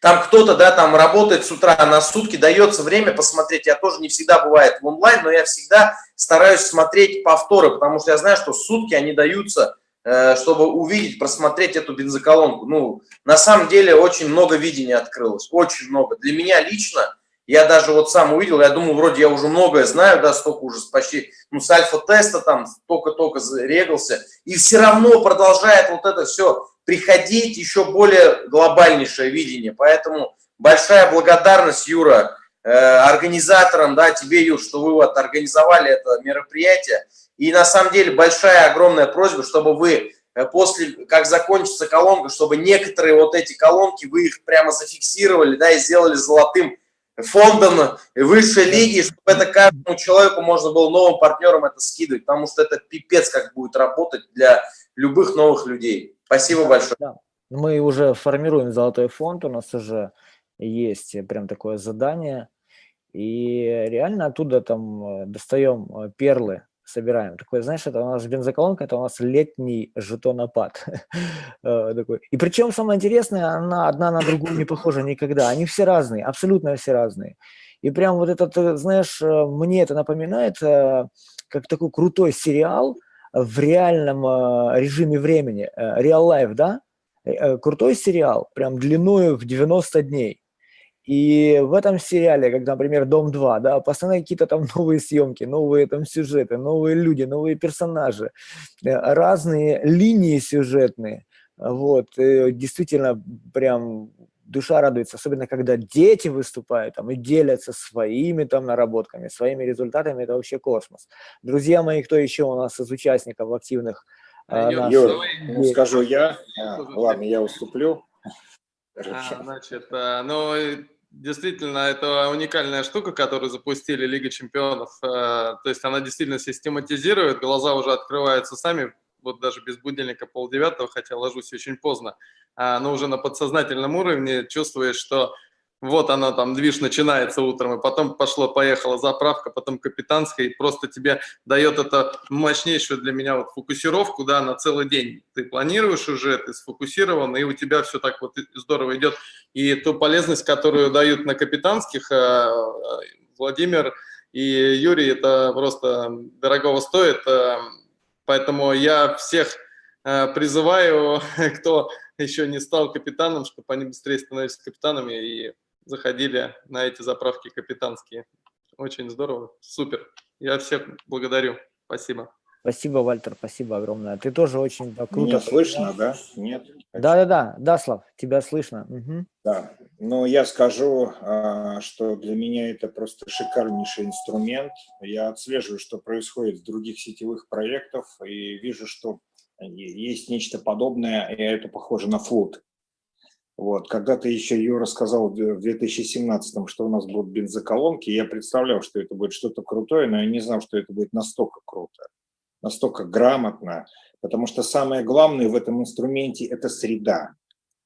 там кто-то, да, там работает с утра на сутки, дается время посмотреть, я тоже не всегда бывает в онлайн, но я всегда стараюсь смотреть повторы, потому что я знаю, что сутки они даются, э, чтобы увидеть, просмотреть эту бензоколонку. Ну, на самом деле очень много видений открылось, очень много. Для меня лично, я даже вот сам увидел, я думаю, вроде я уже многое знаю, да, столько уже почти, ну, с альфа-теста там только-только регался, и все равно продолжает вот это все приходить, еще более глобальнейшее видение. Поэтому большая благодарность, Юра, э, организаторам, да, тебе, Юр, что вы вот организовали это мероприятие. И на самом деле большая, огромная просьба, чтобы вы после, как закончится колонка, чтобы некоторые вот эти колонки, вы их прямо зафиксировали, да, и сделали золотым фондом высшей лиги, чтобы это каждому человеку можно было новым партнерам это скидывать, потому что это пипец как будет работать для любых новых людей. Спасибо Да, большое. да. Мы уже формируем золотой фонд, у нас уже есть прям такое задание, и реально оттуда там э, достаем э, перлы собираем. Такой, знаешь, это у нас бензоколонка, это у нас летний жетонопад. Э, такой. И причем самое интересное, она одна на другую не похожа никогда. Они все разные, абсолютно все разные. И прям вот этот, знаешь, мне это напоминает как такой крутой сериал в реальном режиме времени, real life, да? Крутой сериал, прям длиною в 90 дней. И в этом сериале, как, например, «Дом-2», да, постоянно какие-то там новые съемки, новые там сюжеты, новые люди, новые персонажи, э, разные линии сюжетные. Вот, действительно, прям душа радуется, особенно когда дети выступают там и делятся своими там наработками, своими результатами, это вообще космос. Друзья мои, кто еще у нас из участников активных? А, Юр, ну, скажу я, а, ладно, я уступлю. А, значит, а, ну, Действительно, это уникальная штука, которую запустили Лига Чемпионов. Э, то есть она действительно систематизирует, глаза уже открываются сами, вот даже без будильника полдевятого, хотя ложусь очень поздно, а, но уже на подсознательном уровне чувствуешь, что вот она там, движ начинается утром, и потом пошло-поехала заправка, потом капитанская, и просто тебе дает это мощнейшую для меня вот фокусировку, да, на целый день. Ты планируешь уже, ты сфокусирован, и у тебя все так вот здорово идет. И ту полезность, которую дают на капитанских, э, Владимир и Юрий, это просто дорогого стоит. Поэтому я всех э, призываю, кто еще не стал капитаном, чтобы они быстрее становились капитанами и заходили на эти заправки капитанские. Очень здорово, супер. Я всех благодарю. Спасибо. Спасибо, Вальтер, спасибо огромное. Ты тоже очень да, круто. Меня слышно, да? Нет? Да-да-да, да, Слав, тебя слышно. Угу. Да, но я скажу, а, что для меня это просто шикарнейший инструмент. Я отслеживаю, что происходит в других сетевых проектах, и вижу, что есть нечто подобное, и это похоже на флот. Вот. Когда-то еще Юра сказал в 2017, что у нас будут бензоколонки, я представлял, что это будет что-то крутое, но я не знал, что это будет настолько круто, настолько грамотно, потому что самое главное в этом инструменте – это среда.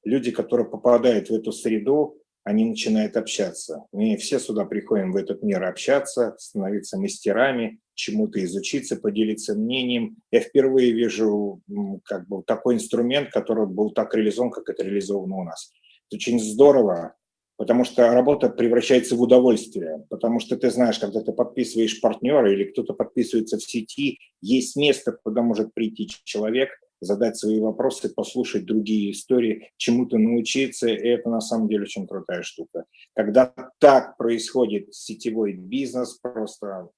Люди, которые попадают в эту среду, они начинают общаться. Мы все сюда приходим в этот мир общаться, становиться мастерами, чему-то изучиться, поделиться мнением. Я впервые вижу как бы такой инструмент, который был так реализован, как это реализовано у нас. Это очень здорово, потому что работа превращается в удовольствие, потому что ты знаешь, когда ты подписываешь партнера или кто-то подписывается в сети, есть место, куда может прийти человек, задать свои вопросы, послушать другие истории, чему-то научиться, и это на самом деле очень крутая штука. Когда так происходит сетевой бизнес, просто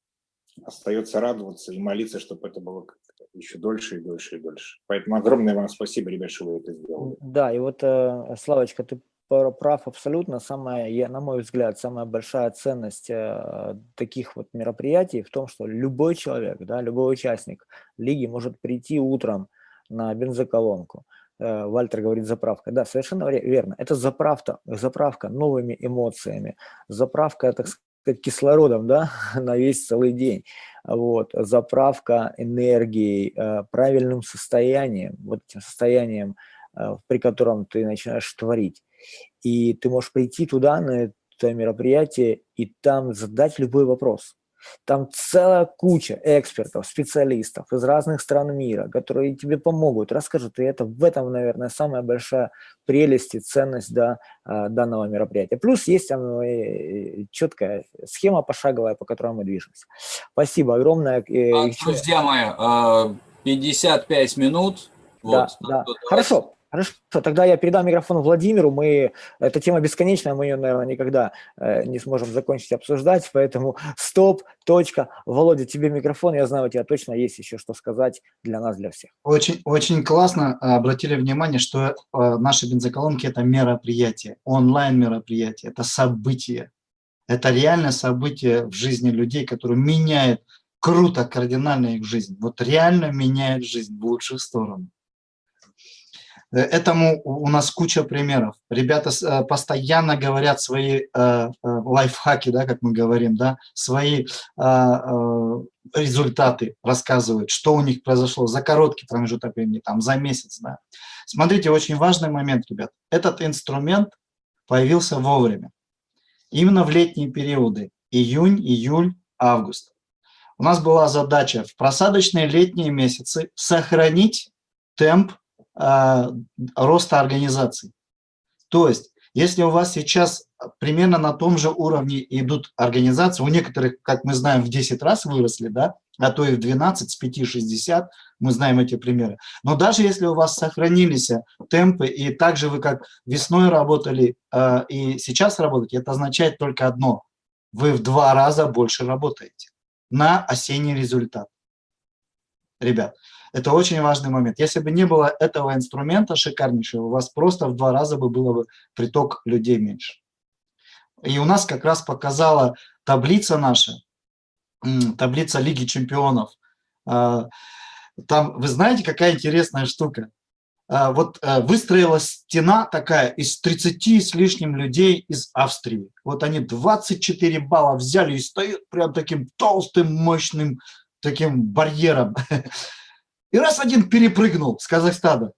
остается радоваться и молиться, чтобы это было еще дольше и дольше и дольше. Поэтому огромное вам спасибо, ребят, что вы это сделали. Да, и вот, э, Славочка, ты прав абсолютно. Самая, на мой взгляд, самая большая ценность э, таких вот мероприятий в том, что любой человек, да, любой участник лиги может прийти утром на бензоколонку. Э, Вальтер говорит заправка. Да, совершенно верно. Это заправка, заправка новыми эмоциями, заправка, так сказать, кислородом да, на весь целый день. Вот, заправка энергией, э, правильным состоянием, вот этим состоянием, э, при котором ты начинаешь творить. И ты можешь прийти туда, на это мероприятие, и там задать любой вопрос. Там целая куча экспертов, специалистов из разных стран мира, которые тебе помогут, расскажут. И это в этом, наверное, самая большая прелесть и ценность да, а, данного мероприятия. Плюс есть там э, четкая схема пошаговая, по которой мы движемся. Спасибо огромное. Э, а, друзья мои, 55 а, минут. Да, вот, да. Хорошо. Хорошо, тогда я передам микрофон Владимиру. Мы, эта тема бесконечная, мы ее, наверное, никогда э, не сможем закончить обсуждать, поэтому стоп, точка. Володя, тебе микрофон, я знаю, у тебя точно есть еще что сказать для нас, для всех. Очень, очень классно обратили внимание, что э, наши бензоколонки – это мероприятие, онлайн-мероприятие, это событие. Это реальное событие в жизни людей, которое меняет круто, кардинально их жизнь. Вот реально меняет жизнь в лучшую сторону. Э, этому у нас куча примеров. Ребята э, постоянно говорят свои э, лайфхаки, да, как мы говорим, да, свои результаты рассказывают, что у них произошло за короткий промежуток времени, там, за месяц. Да. Смотрите, очень важный момент, ребят. Этот инструмент появился вовремя. Именно в летние периоды, июнь, июль, август. у нас была задача в просадочные летние месяцы сохранить темп роста организаций. То есть, если у вас сейчас примерно на том же уровне идут организации, у некоторых, как мы знаем, в 10 раз выросли, да, а то и в 12, с 5-60, мы знаем эти примеры. Но даже если у вас сохранились темпы, и также вы как весной работали э, и сейчас работаете, это означает только одно – вы в два раза больше работаете на осенний результат. Ребят, это очень важный момент. Если бы не было этого инструмента шикарнейшего, у вас просто в два раза бы было бы приток людей меньше. И у нас как раз показала таблица наша, таблица Лиги чемпионов. А, там, вы знаете, какая интересная штука? А, вот э, выстроилась стена такая из 30 с лишним людей из Австрии. Вот они 24 балла взяли и стоят прям таким толстым, мощным таким барьером. И раз один перепрыгнул с Казахстана,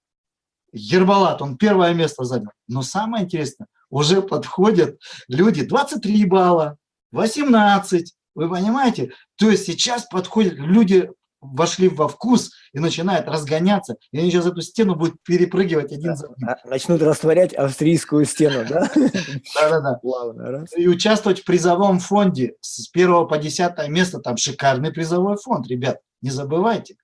Ербалат, он первое место занял. Но самое интересное, уже подходят люди 23 балла, 18, вы понимаете? То есть сейчас подходят люди, вошли во вкус и начинают разгоняться, и они сейчас эту стену будут перепрыгивать один за одним. А, начнут растворять австрийскую стену, да? Да-да-да. И участвовать в призовом фонде с первого по десятое место, там шикарный призовой фонд, ребят, не забывайте.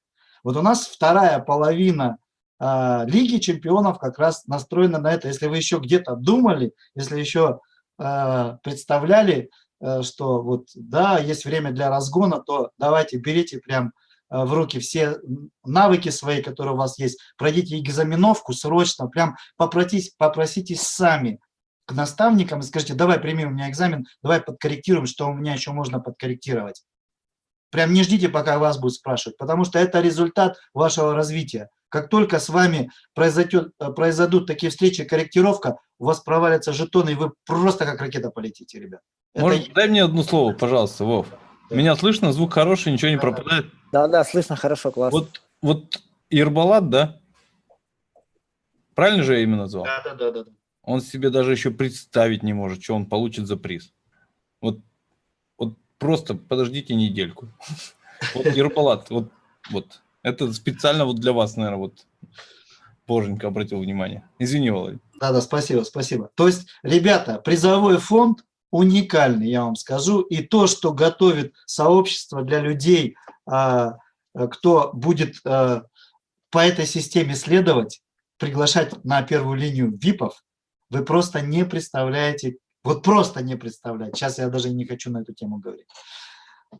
Вот у нас вторая половина э, Лиги чемпионов как раз настроена на это. Если вы еще где-то думали, если еще э, представляли, э, что вот да, есть время для разгона, то давайте берите прям в руки все навыки свои, которые у вас есть, пройдите экзаменовку срочно, прям попроситесь, попроситесь сами к наставникам и скажите, давай прими у меня экзамен, давай подкорректируем, что у меня еще можно подкорректировать. Прям не ждите, пока вас будут спрашивать, потому что это результат вашего развития. Как только с вами произойдет, э, произойдут такие встречи, корректировка, у вас провалятся жетоны, и вы просто как ракета полетите, ребят. Может, это... дай мне одно слово, пожалуйста, Вов. Да. Меня слышно, звук хороший, ничего не пропадает? Да, да, слышно хорошо, классно. Вот, вот Ирбалат, да? Правильно же я именно назвал? Да, да, да, да. Он себе даже еще представить не может, что он получит за приз. Просто подождите недельку. Вот Ерпалат, вот, вот. Это специально вот для вас, наверное, вот Боженька обратил внимание. Извини, Володя. Да-да, спасибо, спасибо. То есть, ребята, призовой фонд уникальный, я вам скажу, и то, что готовит сообщество для людей, а, кто будет а, по этой системе следовать, приглашать на первую линию ВИПов, вы просто не представляете, вот просто не представлять. Сейчас я даже не хочу на эту тему говорить.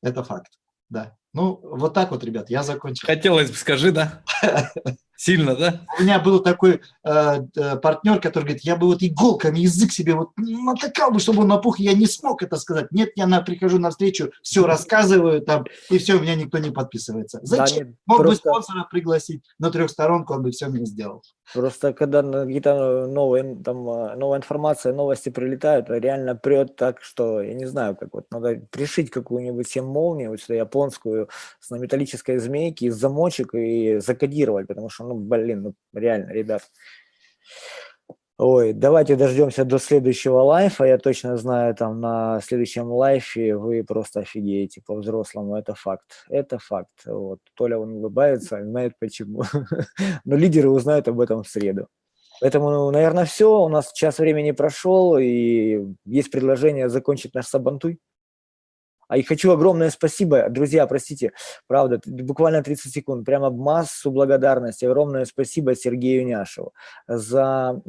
Это факт, да. Ну, вот так вот, ребят, я закончил. Хотелось бы, скажи, да? Сильно, да? У меня был такой э, э, партнер, который говорит, я бы вот иголками язык себе вот натыкал бы, чтобы он напух, я не смог это сказать. Нет, я на, прихожу на встречу, все рассказываю там, и все, у меня никто не подписывается. Зачем? Да, нет, Мог просто... бы спонсора пригласить на трехсторонку, он бы все мне сделал. Просто когда какие-то новые, там, э, новая информация, новости прилетают, реально прет так, что, я не знаю, как вот, надо пришить какую-нибудь всем молнию, вот сюда японскую, с на металлической змейке, замочек и закодировать, потому что, ну, блин, ну, реально, ребят. Ой, давайте дождемся до следующего лайфа. Я точно знаю, там на следующем лайфе вы просто офигеете по-взрослому. Это факт. Это факт. Вот. Толя, он улыбается, знает почему. Но лидеры узнают об этом в среду. Поэтому, ну, наверное, все. У нас час времени прошел, и есть предложение закончить наш сабантуй. А и хочу огромное спасибо, друзья, простите, правда, буквально 30 секунд, прямо массу благодарности, огромное спасибо Сергею Няшеву за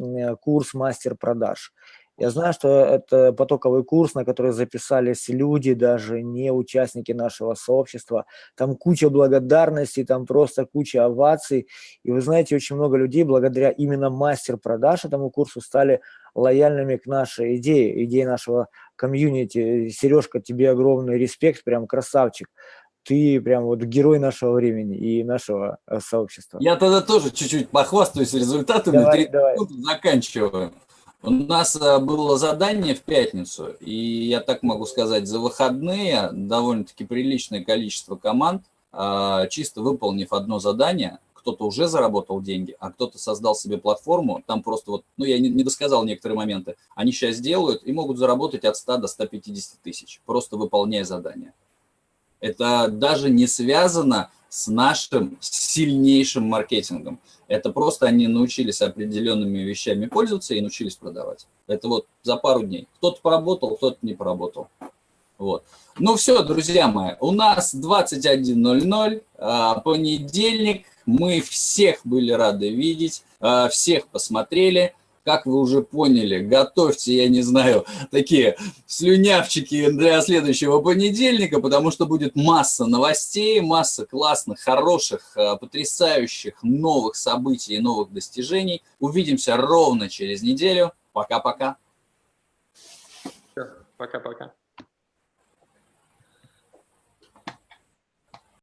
курс мастер продаж. Я знаю, что это потоковый курс, на который записались люди, даже не участники нашего сообщества. Там куча благодарностей, там просто куча оваций. И вы знаете, очень много людей благодаря именно мастер продаж этому курсу стали лояльными к нашей идее, идее нашего комьюнити. Сережка, тебе огромный респект, прям красавчик. Ты прям вот герой нашего времени и нашего э, сообщества. Я тогда тоже чуть-чуть похвастаюсь результатами. Давай, давай. Заканчиваю. У нас э, было задание в пятницу, и я так могу сказать, за выходные довольно-таки приличное количество команд, э, чисто выполнив одно задание, кто-то уже заработал деньги, а кто-то создал себе платформу, там просто вот, ну я не, не досказал некоторые моменты, они сейчас делают и могут заработать от 100 до 150 тысяч, просто выполняя задания. Это даже не связано с нашим сильнейшим маркетингом. Это просто они научились определенными вещами пользоваться и научились продавать. Это вот за пару дней. Кто-то поработал, кто-то не поработал. Вот. Ну все, друзья мои, у нас 21.00, а, понедельник. Мы всех были рады видеть, а, всех посмотрели как вы уже поняли, готовьте, я не знаю, такие слюнявчики для следующего понедельника, потому что будет масса новостей, масса классных, хороших, э, потрясающих новых событий и новых достижений. Увидимся ровно через неделю. Пока-пока. Пока-пока.